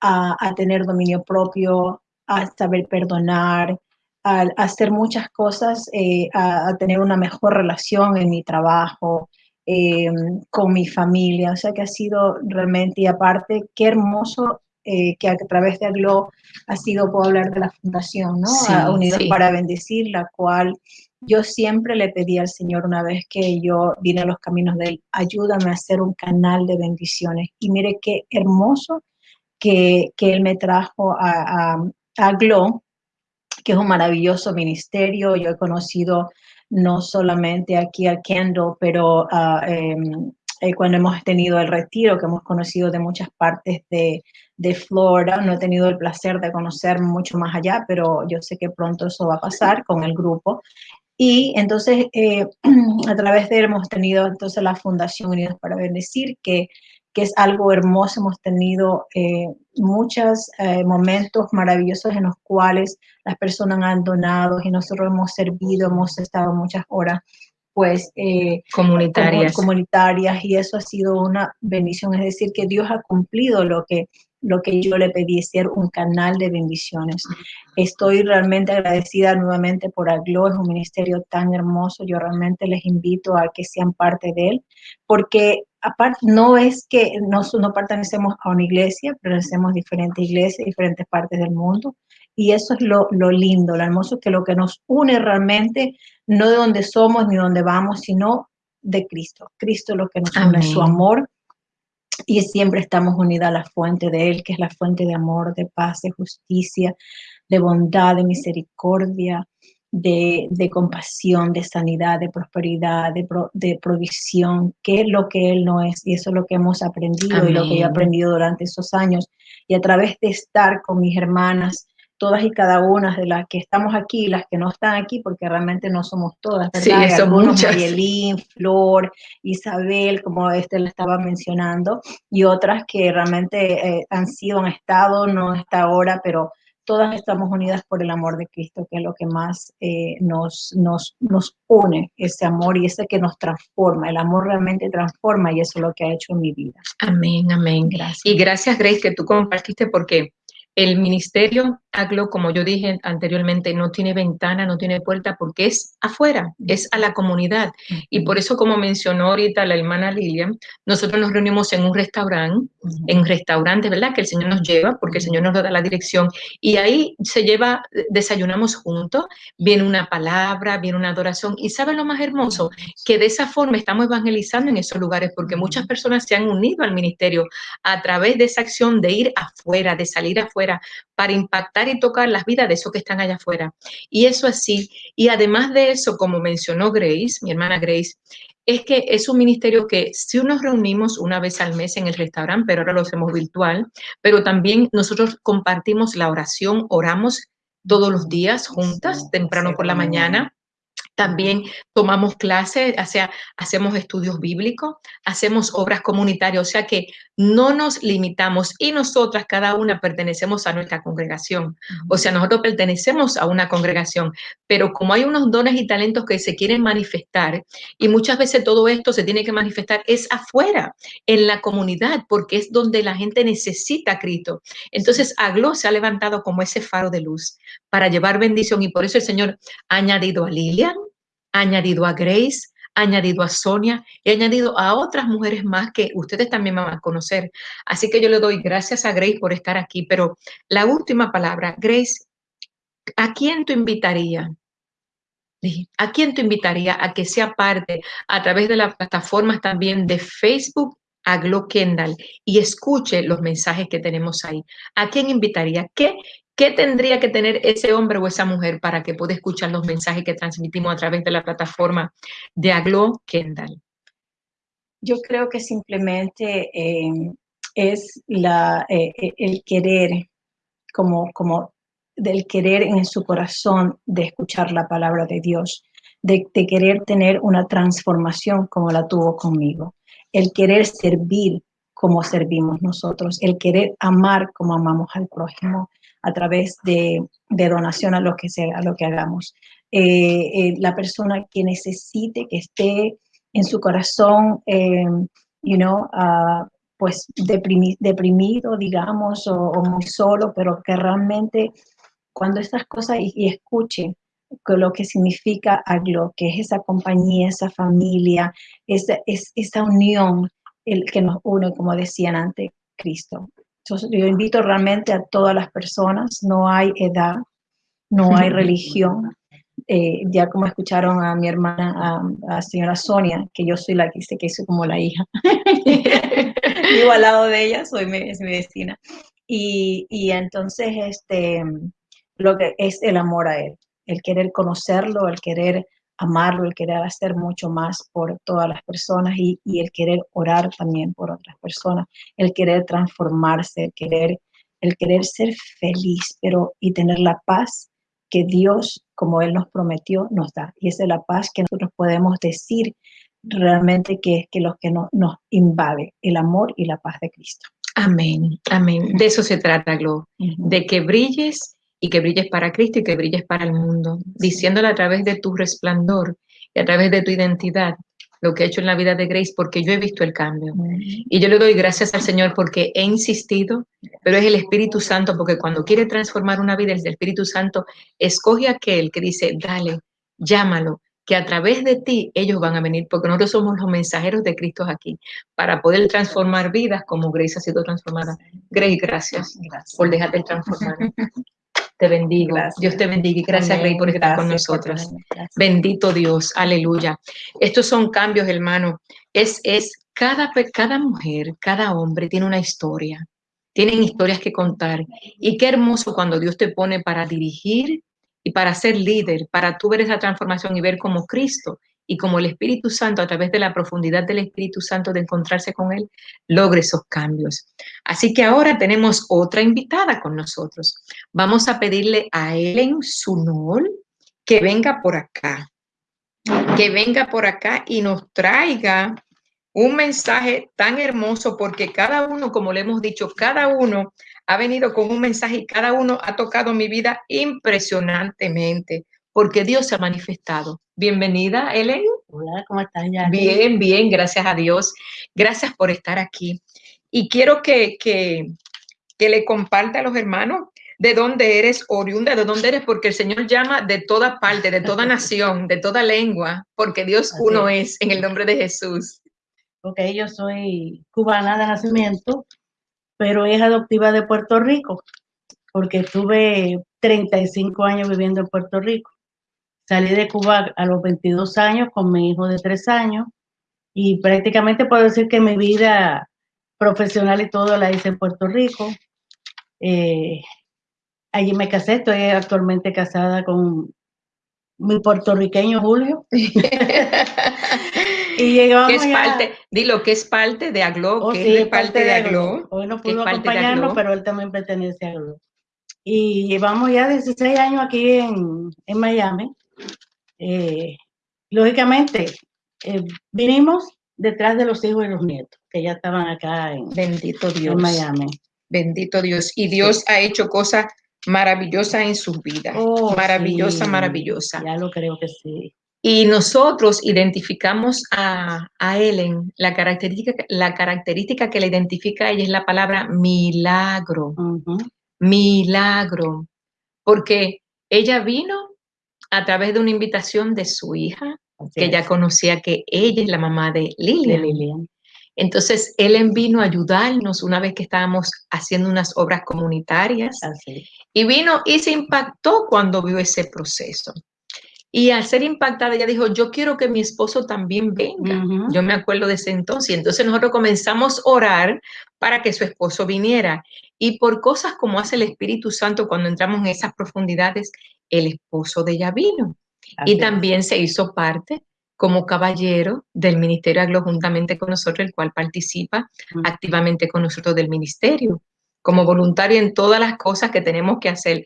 a, tener dominio propio, a saber perdonar, a, hacer muchas cosas, eh, a, tener una mejor relación en mi trabajo, eh, con mi familia. O sea que ha sido realmente, y aparte, qué hermoso eh, que a través de Aglo ha sido, puedo hablar de la fundación, ¿no? Unidos para Bendecir, la cual yo siempre le pedí al Señor una vez que yo vine a los caminos de Él, ayúdame a hacer un canal de bendiciones. Y mire qué hermoso que, Él me trajo a, a, Glow, que es un maravilloso ministerio. Yo he conocido no solamente aquí a Kendall, pero ah, em, eh, cuando hemos tenido el retiro, que hemos conocido de muchas partes de, de, Florida, no he tenido el placer de conocer mucho más allá, pero yo sé que pronto eso va a pasar con el grupo. Y entonces, eh, a través de él hemos tenido entonces la Fundación Unidos para Bendecir, que, que es algo hermoso. Hemos tenido eh, muchos eh, momentos maravillosos en los cuales las personas han donado y nosotros hemos servido, hemos estado muchas horas pues comunitarias. comunitarias y eso ha sido una bendición, es decir, que Dios ha cumplido lo que lo que yo le pedí, ser un canal de bendiciones. Estoy realmente agradecida nuevamente por Aglo, es un ministerio tan hermoso, yo realmente les invito a que sean parte de él, porque aparte no es que no, no pertenecemos a una iglesia, pertenecemos a diferentes iglesias, diferentes partes del mundo, y eso es lo, lo lindo, lo hermoso, que lo que nos une realmente, no de donde somos ni donde vamos, sino de Cristo. Cristo es lo que nos une, su amor, y siempre estamos unidas a la fuente de Él, que es la fuente de amor, de paz, de justicia, de bondad, de misericordia, de, compasión, de sanidad, de prosperidad, de, provisión, que es lo que Él no es. Y eso es lo que hemos aprendido y lo que he aprendido durante esos años. Y a través de estar con mis hermanas, todas y cada una de las que estamos aquí, las que no están aquí, porque realmente no somos todas, ¿verdad? Sí, son muchas. Mayelín, Flor, Isabel, como este le estaba mencionando, y otras que realmente eh, han sido, han estado, no está ahora, pero todas estamos unidas por el amor de Cristo, que es lo que más eh, nos, nos, nos une, ese amor y ese que nos transforma. El amor realmente transforma y eso es lo que ha hecho en mi vida. Amén, amén. Gracias. Y gracias, Grace, que tú compartiste porque el ministerio Aglo, como yo dije anteriormente, no tiene ventana, no tiene puerta, porque es afuera, es a la comunidad. Y por eso, como mencionó ahorita la hermana Lilian, nosotros nos reunimos en un restaurante, en un restaurante, ¿verdad? Que el Señor nos lleva, porque el Señor nos da la dirección. Y ahí se lleva, desayunamos juntos, viene una palabra, viene una adoración. Y ¿sabe lo más hermoso? Que de esa forma estamos evangelizando en esos lugares, porque muchas personas se han unido al ministerio a través de esa acción de ir afuera, de salir afuera, para impactar y tocar las vidas de esos que están allá afuera. Y eso así. Y además de eso, como mencionó Grace, mi hermana Grace, es que es un ministerio que si nos reunimos una vez al mes en el restaurante, pero ahora lo hacemos virtual, pero también nosotros compartimos la oración, oramos todos los días juntas, temprano por la mañana, también tomamos clases, o sea, hacemos estudios bíblicos, hacemos obras comunitarias, o sea que no nos limitamos y nosotras cada una pertenecemos a nuestra congregación. O sea, nosotros pertenecemos a una congregación, pero como hay unos dones y talentos que se quieren manifestar y muchas veces todo esto se tiene que manifestar es afuera, en la comunidad, porque es donde la gente necesita a Cristo. Entonces, Aglo se ha levantado como ese faro de luz para llevar bendición y por eso el Señor ha añadido a Lilian, añadido a Grace, añadido a Sonia y añadido a otras mujeres más que ustedes también van a conocer. Así que yo le doy gracias a Grace por estar aquí. Pero la última palabra, Grace, ¿a quién tú invitaría? ¿A quién te invitaría a que sea parte a través de las plataformas también de Facebook a Glo Kendall y escuche los mensajes que tenemos ahí? ¿A quién invitaría? ¿Qué, ¿Qué tendría que tener ese hombre o esa mujer para que pueda escuchar los mensajes que transmitimos a través de la plataforma de Aglo Kendall? Yo creo que simplemente eh, es eh, eh, el querer, como, como del querer en su corazón de escuchar la palabra de Dios, de, de querer tener una transformación como la tuvo conmigo, el querer servir como servimos nosotros, el querer amar como amamos al prójimo, a través de, donación a lo que sea, a lo que hagamos. Eh, eh, la persona que necesite, que esté en su corazón, eh, you know, ah, pues deprimido, digamos, o, muy solo, pero que realmente cuando estas cosas y, escuche lo que significa AGLO, que es esa compañía, esa familia, esa, es, esa unión el que nos une, como decían antes, Cristo yo invito realmente a todas las personas, no hay edad, no hay religión. Eh, ya como escucharon a mi hermana, a, la señora Sonia, que yo soy la que dice que soy como la hija. Vivo al lado de ella, soy mi, es mi vecina. Y, y, entonces, este, lo que es el amor a él, el querer conocerlo, el querer amarlo, el querer hacer mucho más por todas las personas y, el querer orar también por otras personas, el querer transformarse, el querer, el querer ser feliz, pero y tener la paz que Dios, como Él nos prometió, nos da. Y esa es la paz que nosotros podemos decir realmente que es que lo que nos invade, el amor y la paz de Cristo. Amén, amén. De eso se trata, Glo, de que brilles y que brilles para Cristo y que brilles para el mundo, diciéndole a través de tu resplandor y a través de tu identidad lo que he hecho en la vida de Grace, porque yo he visto el cambio. Y yo le doy gracias al Señor porque he insistido, pero es el Espíritu Santo, porque cuando quiere transformar una vida, el Espíritu Santo escoge a aquel que dice, dale, llámalo, que a través de ti ellos van a venir, porque nosotros somos los mensajeros de Cristo aquí, para poder transformar vidas como Grace ha sido transformada. Grace, gracias, gracias. por dejarte transformar. Te bendigo. Dios te bendiga y gracias, Rey, por estar con nosotros. Bendito Dios. Aleluya. Estos son cambios, hermano. Es, es cada, cada mujer, cada hombre tiene una historia. Tienen historias que contar. Y qué hermoso cuando Dios te pone para dirigir y para ser líder, para tú ver esa transformación y ver como Cristo y como el Espíritu Santo, a través de la profundidad del Espíritu Santo, de encontrarse con Él, logre esos cambios. Así que ahora tenemos otra invitada con nosotros. Vamos a pedirle a Ellen Sunol que venga por acá, que venga por acá y nos traiga un mensaje tan hermoso, porque cada uno, como le hemos dicho, cada uno ha venido con un mensaje y cada uno ha tocado mi vida impresionantemente porque Dios se ha manifestado. Bienvenida, Ellen. Hola, ¿cómo estás, ya? Bien, bien, gracias a Dios. Gracias por estar aquí. Y quiero que, que, que le comparta a los hermanos de dónde eres oriunda, de dónde eres, porque el Señor llama de toda parte, de toda nación, de toda lengua, porque Dios uno es en el nombre de Jesús. Ok, yo soy cubana de nacimiento, pero es adoptiva de Puerto Rico, porque tuve 35 años viviendo en Puerto Rico. Salí de Cuba a los 22 años con mi hijo de 3 años y prácticamente puedo decir que mi vida profesional y todo la hice en Puerto Rico. Eh, allí me casé, estoy actualmente casada con mi puertorriqueño Julio. y llegamos es parte, dilo, que es parte de Aglo, oh, que es parte, de Aglo. Hoy no pudo acompañarnos, pero él también pertenece a Aglo. Y llevamos ya 16 años aquí en, en Miami. Eh, lógicamente, eh, vinimos detrás de los hijos y los nietos, que ya estaban acá en, Bendito Dios. en Miami. Bendito Dios. Y Dios ha hecho cosas maravillosas en sus vidas. Oh, maravillosa, maravillosa. Ya lo creo que sí. Y nosotros identificamos a, a Ellen, la característica, la característica que le identifica a ella es la palabra milagro. Milagro. Porque ella vino a través de una invitación de su hija, que ella conocía que ella es la mamá de Lilian. Entonces, él vino a ayudarnos una vez que estábamos haciendo unas obras comunitarias. Y vino y se impactó cuando vio ese proceso. Y al ser impactada, ella dijo, yo quiero que mi esposo también venga. Yo me acuerdo de ese entonces. Entonces nosotros comenzamos a orar para que su esposo viniera. Y por cosas como hace el Espíritu Santo cuando entramos en esas profundidades, el esposo de ella vino. y también se hizo parte como caballero del Ministerio Aglo juntamente con nosotros, el cual participa activamente con nosotros del ministerio, como voluntario en todas las cosas que tenemos que hacer,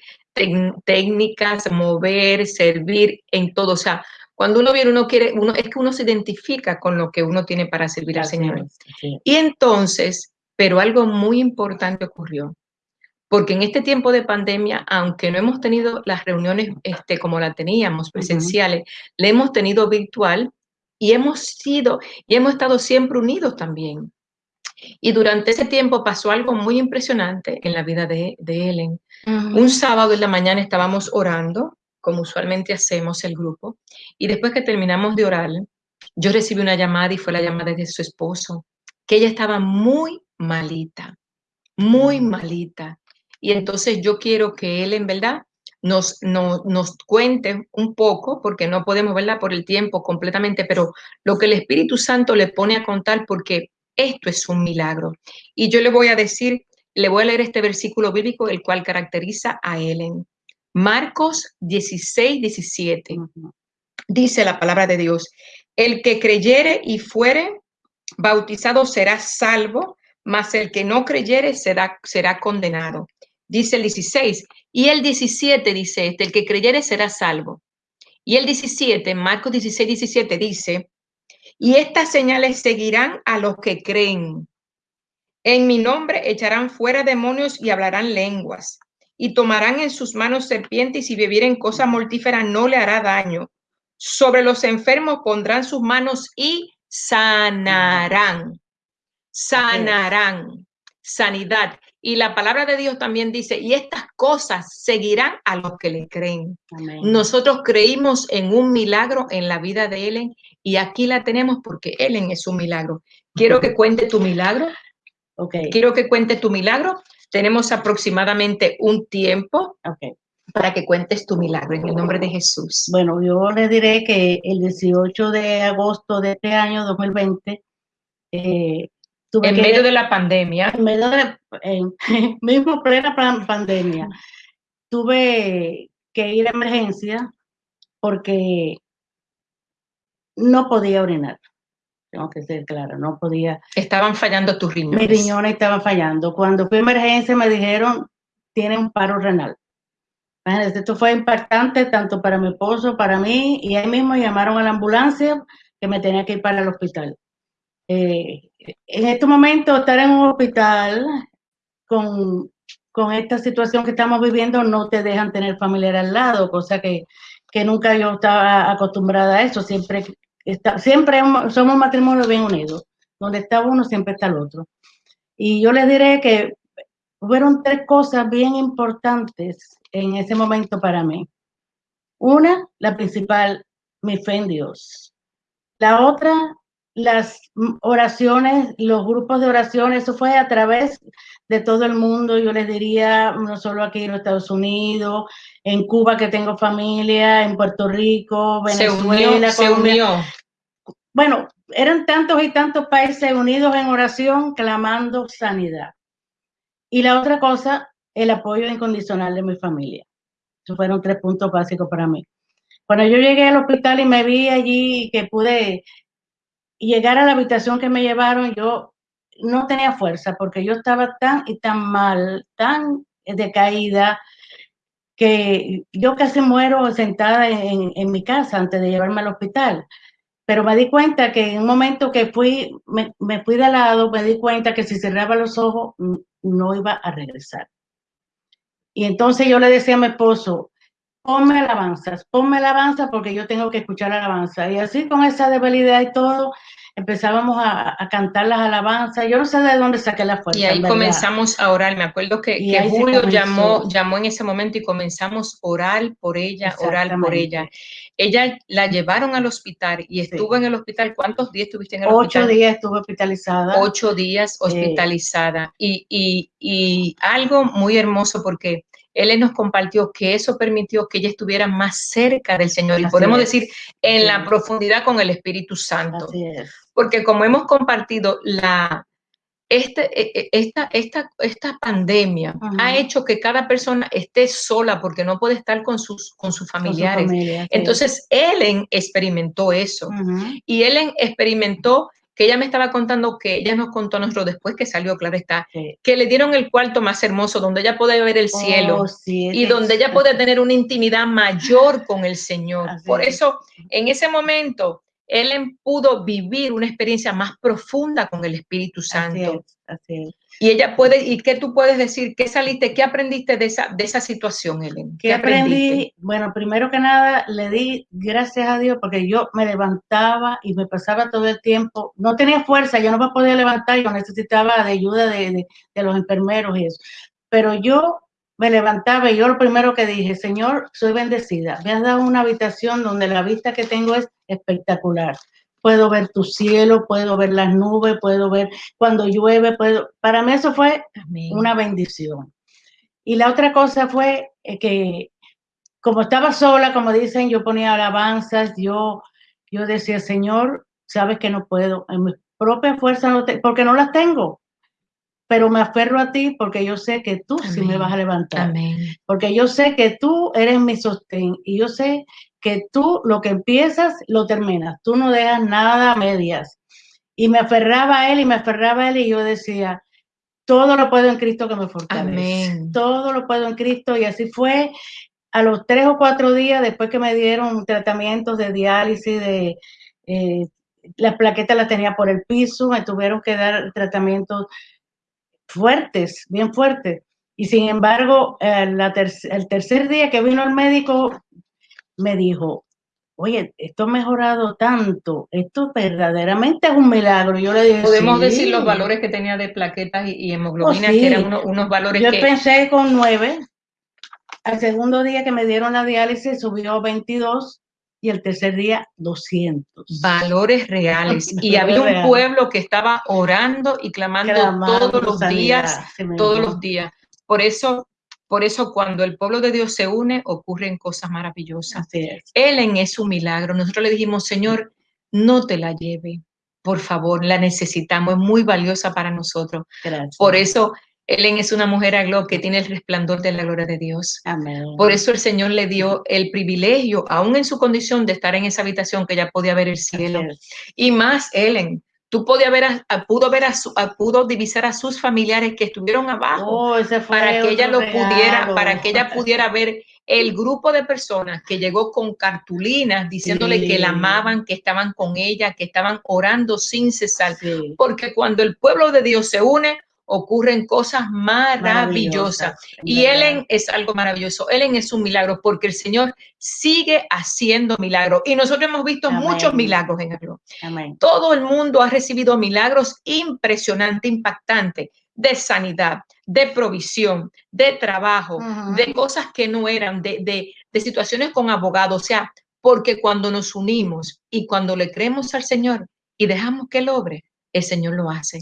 técnicas, mover, servir, en todo. O sea, cuando uno viene, uno quiere, uno, es que uno se identifica con lo que uno tiene para servir al Señor. Y entonces, pero algo muy importante ocurrió porque en este tiempo de pandemia, aunque no hemos tenido las reuniones este, como la teníamos, presenciales, le hemos tenido virtual y hemos sido y hemos estado siempre unidos también. Y durante ese tiempo pasó algo muy impresionante en la vida de, de Ellen. Un sábado en la mañana estábamos orando, como usualmente hacemos el grupo, y después que terminamos de orar, yo recibí una llamada y fue la llamada de su esposo, que ella estaba muy malita, muy malita. Y entonces yo quiero que él en verdad nos, nos cuente un poco, porque no podemos verla por el tiempo completamente, pero lo que el Espíritu Santo le pone a contar, porque esto es un milagro. Y yo le voy a decir, le voy a leer este versículo bíblico, el cual caracteriza a Ellen. Marcos 16, 17. Dice la palabra de Dios, el que creyere y fuere bautizado será salvo, mas el que no creyere será, será condenado dice el 16. Y el 17 dice este, el que creyere será salvo. Y el 17, Marcos 16, 17 dice, y estas señales seguirán a los que creen. En mi nombre echarán fuera demonios y hablarán lenguas. Y tomarán en sus manos serpientes y si bebieren cosa mortífera no le hará daño. Sobre los enfermos pondrán sus manos y sanarán. Sanarán. Sanidad. Y la palabra de Dios también dice, y estas cosas seguirán a los que le creen. Nosotros creímos en un milagro en la vida de Ellen y aquí la tenemos porque Ellen es un milagro. Quiero que cuente tu milagro. Okay. Quiero que cuente tu milagro. Tenemos aproximadamente un tiempo okay. para que cuentes tu milagro en el nombre de Jesús. Bueno, yo le diré que el 18 de agosto de este año 2020, eh, en medio de la pandemia. En medio de, en, mismo plena pandemia, tuve que ir a emergencia porque no podía orinar. Tengo que ser claro, no podía. Estaban fallando tus riñones. Mis riñones estaban fallando. Cuando fui a emergencia me dijeron, tiene un paro renal. Esto fue impactante tanto para mi esposo, para mí, y ahí mismo llamaron a la ambulancia que me tenía que ir para el hospital. Eh, en este momento estar en un hospital con, con, esta situación que estamos viviendo no te dejan tener familiar al lado, cosa que, que nunca yo estaba acostumbrada a eso. Siempre, está, siempre somos matrimonios bien unidos. Donde está uno, siempre está el otro. Y yo les diré que Hubieron tres cosas bien importantes en ese momento para mí. Una, la principal, mi fe en Dios. La otra, las oraciones, los grupos de oraciones, eso fue a través de todo el mundo, yo les diría, no solo aquí en Estados Unidos, en Cuba que tengo familia, en Puerto Rico, Venezuela, se unió, Bueno, eran tantos y tantos países unidos en oración clamando sanidad. Y la otra cosa, el apoyo incondicional de mi familia. Esos fueron tres puntos básicos para mí. Cuando yo llegué al hospital y me vi allí que pude llegar a la habitación que me llevaron, yo no tenía fuerza porque yo estaba tan y tan mal, tan decaída, que yo casi muero sentada en, mi casa antes de llevarme al hospital pero me di cuenta que en un momento que fui, me, me, fui de lado, me di cuenta que si cerraba los ojos no iba a regresar. Y entonces yo le decía a mi esposo, ponme alabanzas, ponme alabanza porque yo tengo que escuchar alabanza. Y así con esa debilidad y todo, empezábamos a, a, cantar las alabanzas. Yo no sé de dónde saqué la fuerza. Y ahí comenzamos a orar. Me acuerdo que, que Julio llamó, llamó en ese momento y comenzamos a orar por ella, orar por ella. Ella la llevaron al hospital y estuvo sí. en el hospital. ¿Cuántos días estuviste en el Ocho hospital? Ocho días estuve hospitalizada. Ocho días hospitalizada. Y, y, y algo muy hermoso porque él nos compartió que eso permitió que ella estuviera más cerca del Señor y podemos es. decir en Sí. la profundidad con el Espíritu Santo. Así es. Porque como hemos compartido, la, este, e- e- esta, esta, esta pandemia ha hecho que cada persona esté sola porque no puede estar con sus, con sus Con su familiares. familia, sí. Entonces, Ellen experimentó eso. Y Ellen experimentó que ella me estaba contando que ella nos contó a nosotros después que salió, claro está, Sí. que le dieron el cuarto más hermoso donde ella puede ver el cielo Oh, sí, y donde ella puede tener una intimidad mayor con el Señor. Así Por es. eso, en ese momento, Ellen pudo vivir una experiencia más profunda con el Espíritu Así Santo. es, así es. Y ella puede, ¿y qué tú puedes decir? ¿Qué saliste? ¿Qué aprendiste de esa, de esa situación, Ellen? ¿Qué aprendí? Bueno, primero que nada, le di gracias a Dios porque yo me levantaba y me pasaba todo el tiempo. No tenía fuerza, yo no me podía levantar, yo necesitaba de ayuda de, de, de los enfermeros y eso. Pero yo me levantaba y yo lo primero que dije, Señor, soy bendecida. Me has dado una habitación donde la vista que tengo es espectacular. Puedo ver tu cielo, puedo ver las nubes, puedo ver cuando llueve, puedo. Para mí eso fue Amén. una bendición. Y la otra cosa fue eh, que como estaba sola, como dicen, yo ponía alabanzas, yo, yo decía, Señor, sabes que no puedo, en mi propia fuerza no te, porque no las tengo, pero me aferro a ti porque yo sé que tú sí me vas a levantar, Amén. porque yo sé que tú eres mi sostén y yo sé que tú lo que empiezas lo terminas, tú no dejas nada a medias. Y me aferraba a él y me aferraba a él y yo decía, todo lo puedo en Cristo que me fortalece. Amén. Todo lo puedo en Cristo y así fue. A los tres o cuatro días después que me dieron tratamientos de diálisis, de eh, las plaquetas las tenía por el piso, me tuvieron que dar tratamientos fuertes, bien fuertes. Y sin embargo, eh, la ter el tercer día que vino el médico, me dijo, oye, esto ha mejorado tanto, esto verdaderamente es un milagro. Yo le dije, Podemos sí. decir los valores que tenía de plaquetas y, y hemoglobina, Oh, sí. que eran unos, unos valores Yo que... pensé con nueve. Al segundo día que me dieron la diálisis subió a 22 y el tercer día 200. valores reales. Y había un pueblo que estaba orando y clamando, Clamando todos los sanidad, días, todos los días. Por eso, por eso cuando el pueblo de Dios se une, ocurren cosas maravillosas. Es. Ellen es un milagro. Nosotros le dijimos, Señor, no te la lleve. Por favor, la necesitamos, es muy valiosa para nosotros. Gracias. Por eso, Ellen es una mujer a gloria que tiene el resplandor de la gloria de Dios. Amén. Por eso el Señor le dio el privilegio, aún en su condición de estar en esa habitación que ella podía ver el cielo. Y más, Ellen, tú podías ver a, a- pudo ver a, su- a- pudo divisar a sus familiares que estuvieron abajo Oh, para que ella lo pudiera, para que ella pudiera ver el grupo de personas que llegó con cartulinas diciéndole Sí. que la amaban, que estaban con ella, que estaban orando sin cesar. Sí. Porque cuando el pueblo de Dios se une, ocurren cosas maravillosas. Y. Ellen es algo maravilloso. Ellen es un milagro porque el Señor sigue haciendo milagros. Y nosotros hemos visto Amén. muchos milagros en el. Todo el mundo ha recibido milagros impresionantes, impactantes de sanidad, de provisión, de trabajo, de cosas que no eran, de, de, de situaciones con abogados. O sea, porque cuando nos unimos y cuando le creemos al Señor y dejamos que Él obre, el Señor lo hace.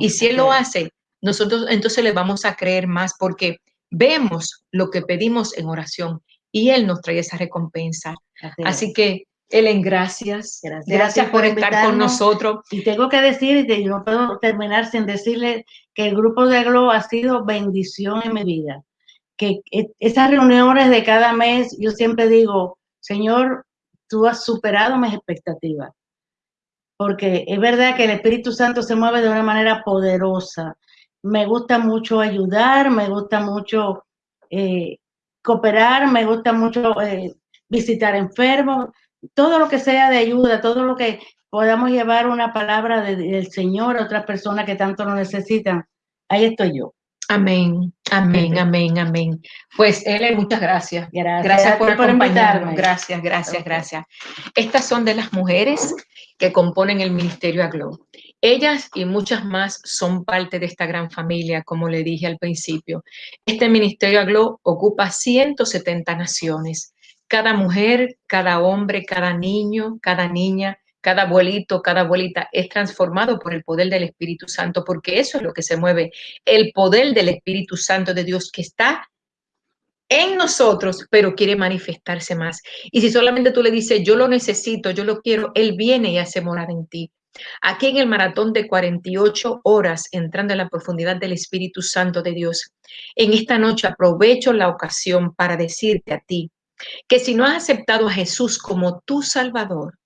Y si Él lo hace, nosotros entonces le vamos a creer más porque vemos lo que pedimos en oración y Él nos trae esa recompensa. Así, que, Ellen, gracias. Gracias, gracias por, estar con nosotros. Y tengo que decir, y no puedo terminar sin decirle que el grupo de Globo ha sido bendición en mi vida. Que e, esas reuniones de cada mes, yo siempre digo, Señor, tú has superado mis expectativas. Porque es verdad que el Espíritu Santo se mueve de una manera poderosa. Me gusta mucho ayudar, me gusta mucho eh, cooperar, me gusta mucho eh, visitar enfermos, todo lo que sea de ayuda, todo lo que podamos llevar una palabra del Señor a otras personas que tanto lo necesitan. Ahí estoy yo. Amén, amén, amén, amén. Pues, Ellen, muchas gracias. Gracias, gracias por, acompañarnos. Gracias, gracias, gracias. Estas son de las mujeres que componen el Ministerio Aglo. Ellas y muchas más son parte de esta gran familia, como le dije al principio. Este Ministerio Aglo ocupa 170 naciones. Cada mujer, cada hombre, cada niño, cada niña cada abuelito, cada abuelita es transformado por el poder del Espíritu Santo, porque eso es lo que se mueve, el poder del Espíritu Santo de Dios que está en nosotros, pero quiere manifestarse más. Y si solamente tú le dices, yo lo necesito, yo lo quiero, Él viene y hace morar en ti. Aquí en el maratón de 48 horas, entrando en la profundidad del Espíritu Santo de Dios, en esta noche aprovecho la ocasión para decirte a ti que si no has aceptado a Jesús como tu Salvador,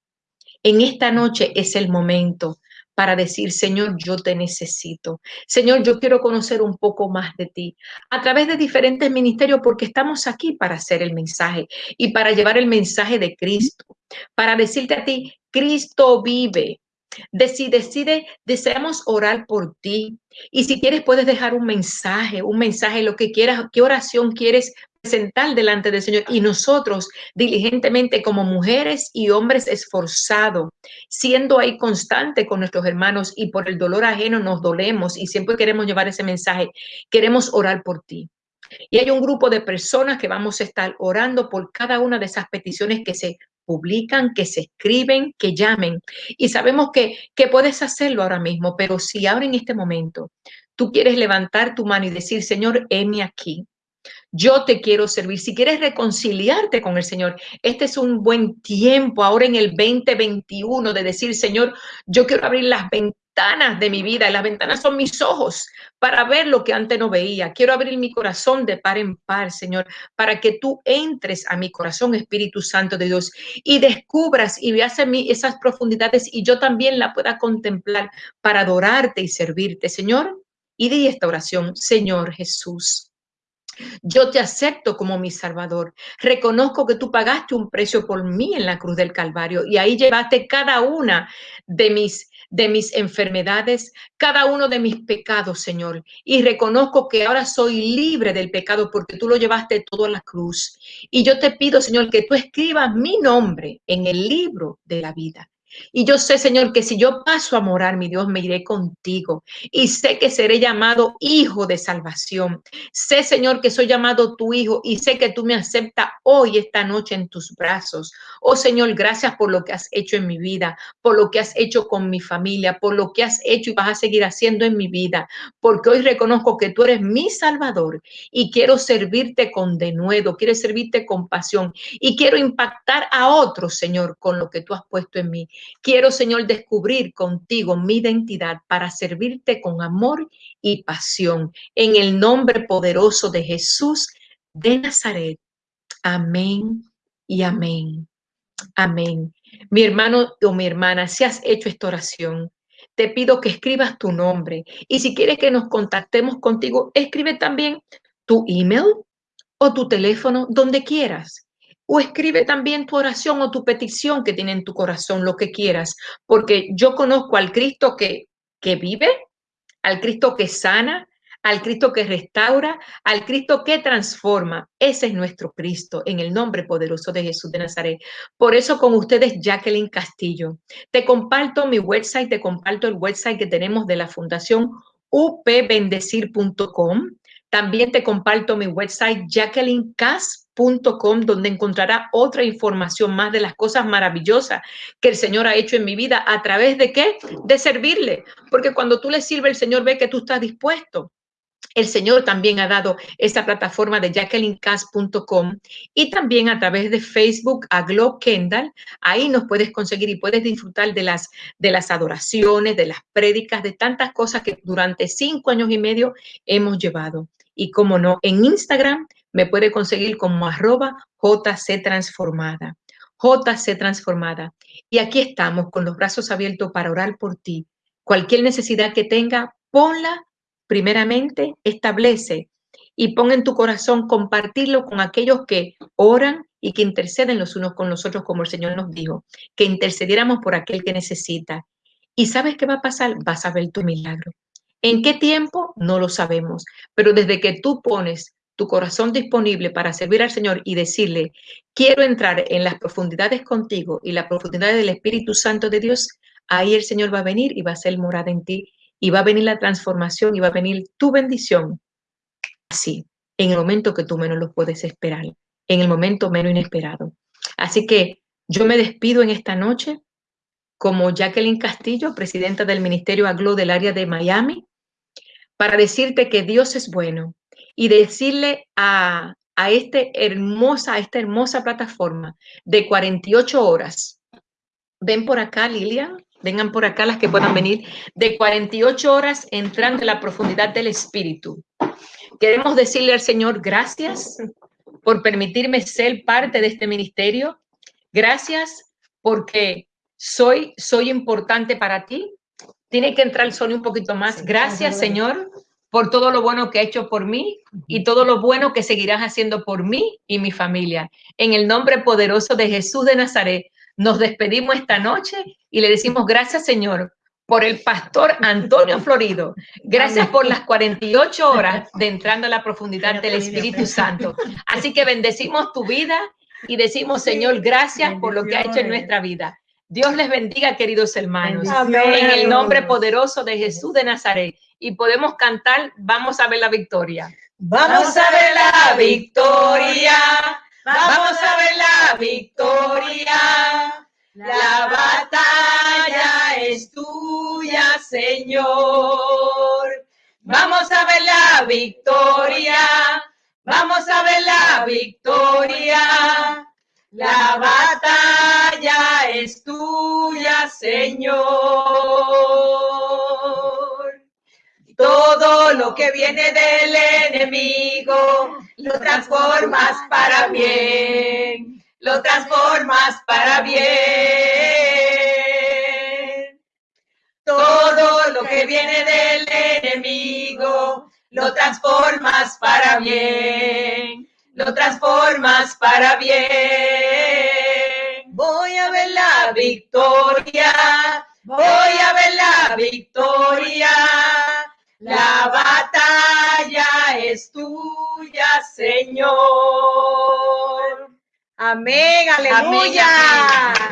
en esta noche es el momento para decir, Señor, yo te necesito. Señor, yo quiero conocer un poco más de ti a través de diferentes ministerios porque estamos aquí para hacer el mensaje y para llevar el mensaje de Cristo, para decirte a ti, Cristo vive. Decide, decide, deseamos orar por ti. Y si quieres, puedes dejar un mensaje, un mensaje, lo que quieras, qué oración quieres presentar delante del Señor y nosotros diligentemente como mujeres y hombres esforzados, siendo ahí constante con nuestros hermanos y por el dolor ajeno nos dolemos y siempre queremos llevar ese mensaje, queremos orar por ti. Y hay un grupo de personas que vamos a estar orando por cada una de esas peticiones que se publican, que se escriben, que llamen. Y sabemos que, que puedes hacerlo ahora mismo, pero si ahora en este momento tú quieres levantar tu mano y decir, Señor, heme aquí, yo te quiero servir. Si quieres reconciliarte con el Señor, este es un buen tiempo ahora en el 2021 de decir, Señor, yo quiero abrir las ventanas de mi vida. Las ventanas son mis ojos para ver lo que antes no veía. Quiero abrir mi corazón de par en par, Señor, para que tú entres a mi corazón, Espíritu Santo de Dios, y descubras y veas en mí esas profundidades y yo también la pueda contemplar para adorarte y servirte, Señor. Y di esta oración, Señor Jesús. Yo te acepto como mi Salvador. Reconozco que tú pagaste un precio por mí en la cruz del Calvario y ahí llevaste cada una de mis de mis enfermedades, cada uno de mis pecados, Señor. Y reconozco que ahora soy libre del pecado porque tú lo llevaste todo a la cruz. Y yo te pido, Señor, que tú escribas mi nombre en el libro de la vida. Y yo sé, Señor, que si yo paso a morar, mi Dios, me iré contigo. Y sé que seré llamado hijo de salvación. Sé, Señor, que soy llamado tu hijo y sé que tú me aceptas hoy, esta noche, en tus brazos. Oh, Señor, gracias por lo que has hecho en mi vida, por lo que has hecho con mi familia, por lo que has hecho y vas a seguir haciendo en mi vida. Porque hoy reconozco que tú eres mi salvador y quiero servirte con denuedo, quiero servirte con pasión y quiero impactar a otros, Señor, con lo que tú has puesto en mí. Quiero, Señor, descubrir contigo mi identidad para servirte con amor y pasión. En el nombre poderoso de Jesús de Nazaret. Amén y amén. Amén. Mi hermano o mi hermana, si has hecho esta oración, te pido que escribas tu nombre. Y si quieres que nos contactemos contigo, escribe también tu email o tu teléfono donde quieras. O escribe también tu oración o tu petición que tiene en tu corazón, lo que quieras, porque yo conozco al Cristo que, que vive, al Cristo que sana, al Cristo que restaura, al Cristo que transforma. Ese es nuestro Cristo, en el nombre poderoso de Jesús de Nazaret. Por eso con ustedes, Jacqueline Castillo. Te comparto mi website, te comparto el website que tenemos de la Fundación upbendecir.com. También te comparto mi website jacquelinecass.com donde encontrará otra información más de las cosas maravillosas que el Señor ha hecho en mi vida a través de qué? De servirle. Porque cuando tú le sirves, el Señor ve que tú estás dispuesto. El Señor también ha dado esta plataforma de jacquelinecass.com y también a través de Facebook a Glow Kendall. Ahí nos puedes conseguir y puedes disfrutar de las, de las adoraciones, de las prédicas, de tantas cosas que durante cinco años y medio hemos llevado. Y como no, en Instagram me puede conseguir como arroba JC Transformada. JC Transformada. Y aquí estamos con los brazos abiertos para orar por ti. Cualquier necesidad que tenga, ponla primeramente establece y pon en tu corazón compartirlo con aquellos que oran y que interceden los unos con los otros, como el Señor nos dijo, que intercediéramos por aquel que necesita. ¿Y sabes qué va a pasar? Vas a ver tu milagro. ¿En qué tiempo? No lo sabemos, pero desde que tú pones tu corazón disponible para servir al Señor y decirle, quiero entrar en las profundidades contigo y las profundidades del Espíritu Santo de Dios, ahí el Señor va a venir y va a ser morada en ti y va a venir la transformación y va a venir tu bendición así, en el momento que tú menos lo puedes esperar, en el momento menos inesperado. Así que yo me despido en esta noche como Jacqueline Castillo, presidenta del Ministerio Aglo del área de Miami, para decirte que Dios es bueno y decirle a, a, este hermosa, a esta hermosa plataforma de 48 horas. Ven por acá, Lilian, vengan por acá las que puedan venir, de 48 horas entrando en la profundidad del Espíritu. Queremos decirle al Señor gracias por permitirme ser parte de este ministerio. Gracias porque soy, soy importante para ti. Tiene que entrar el sonido un poquito más. Gracias, Señor, por todo lo bueno que ha hecho por mí y todo lo bueno que seguirás haciendo por mí y mi familia. En el nombre poderoso de Jesús de Nazaret, nos despedimos esta noche y le decimos gracias, Señor, por el pastor Antonio Florido. Gracias por las 48 horas de entrando a la profundidad del Espíritu Santo. Así que bendecimos tu vida y decimos, Señor, gracias por lo que ha hecho en nuestra vida. Dios les bendiga, queridos hermanos, en el nombre poderoso de Jesús de Nazaret. Y podemos cantar, vamos a ver la victoria. Vamos a ver la victoria Vamos a ver la victoria. La batalla es tuya, Señor. Vamos a ver la victoria. Vamos a ver la victoria. La batalla es tuya, Señor. Todo lo que viene del enemigo lo transformas para bien, lo transformas para bien. Todo lo que viene del enemigo, lo transformas para bien, lo transformas para bien. Voy a ver la victoria, voy a ver la victoria la batalla es tuya, Señor. Amén, aleluya.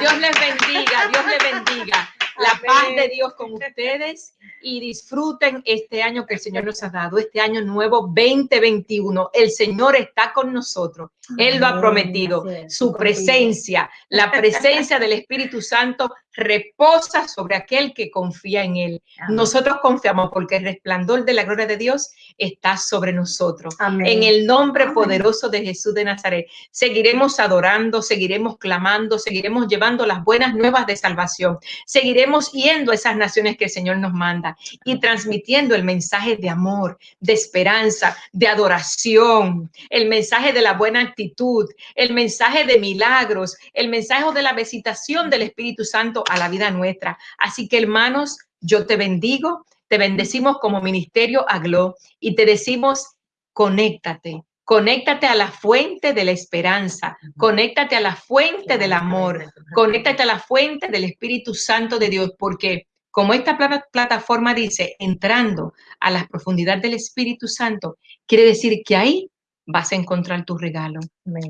Dios les bendiga, Dios les bendiga. La paz de Dios con ustedes y disfruten este año que el Señor nos ha dado, este año nuevo 2021. El Señor está con nosotros. Él lo ha prometido. Su presencia, la presencia del Espíritu Santo reposa sobre aquel que confía en Él. Nosotros confiamos porque el resplandor de la gloria de Dios está sobre nosotros. En el nombre poderoso de Jesús de Nazaret, seguiremos adorando, seguiremos clamando, seguiremos llevando las buenas nuevas de salvación, seguiremos yendo a esas naciones que el Señor nos manda y transmitiendo el mensaje de amor, de esperanza, de adoración, el mensaje de la buena actitud, el mensaje de milagros, el mensaje de la visitación del Espíritu Santo a la vida nuestra. Así que hermanos, yo te bendigo, te bendecimos como ministerio Aglo y te decimos, conéctate, conéctate a la fuente de la esperanza, conéctate a la fuente del amor, conéctate a la fuente del Espíritu Santo de Dios, porque como esta plataforma dice, entrando a las profundidades del Espíritu Santo, quiere decir que ahí vas a encontrar tu regalo,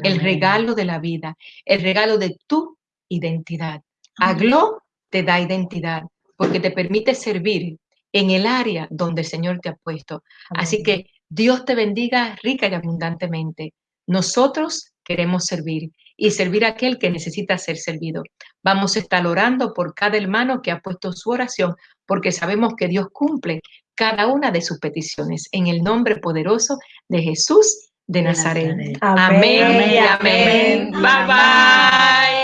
el regalo de la vida, el regalo de tu identidad. Aglo te da identidad porque te permite servir en el área donde el Señor te ha puesto. Así que Dios te bendiga rica y abundantemente. Nosotros queremos servir y servir a aquel que necesita ser servido. Vamos a estar orando por cada hermano que ha puesto su oración, porque sabemos que Dios cumple cada una de sus peticiones. En el nombre poderoso de Jesús de Nazaret. Amén, amén. amén. Bye bye.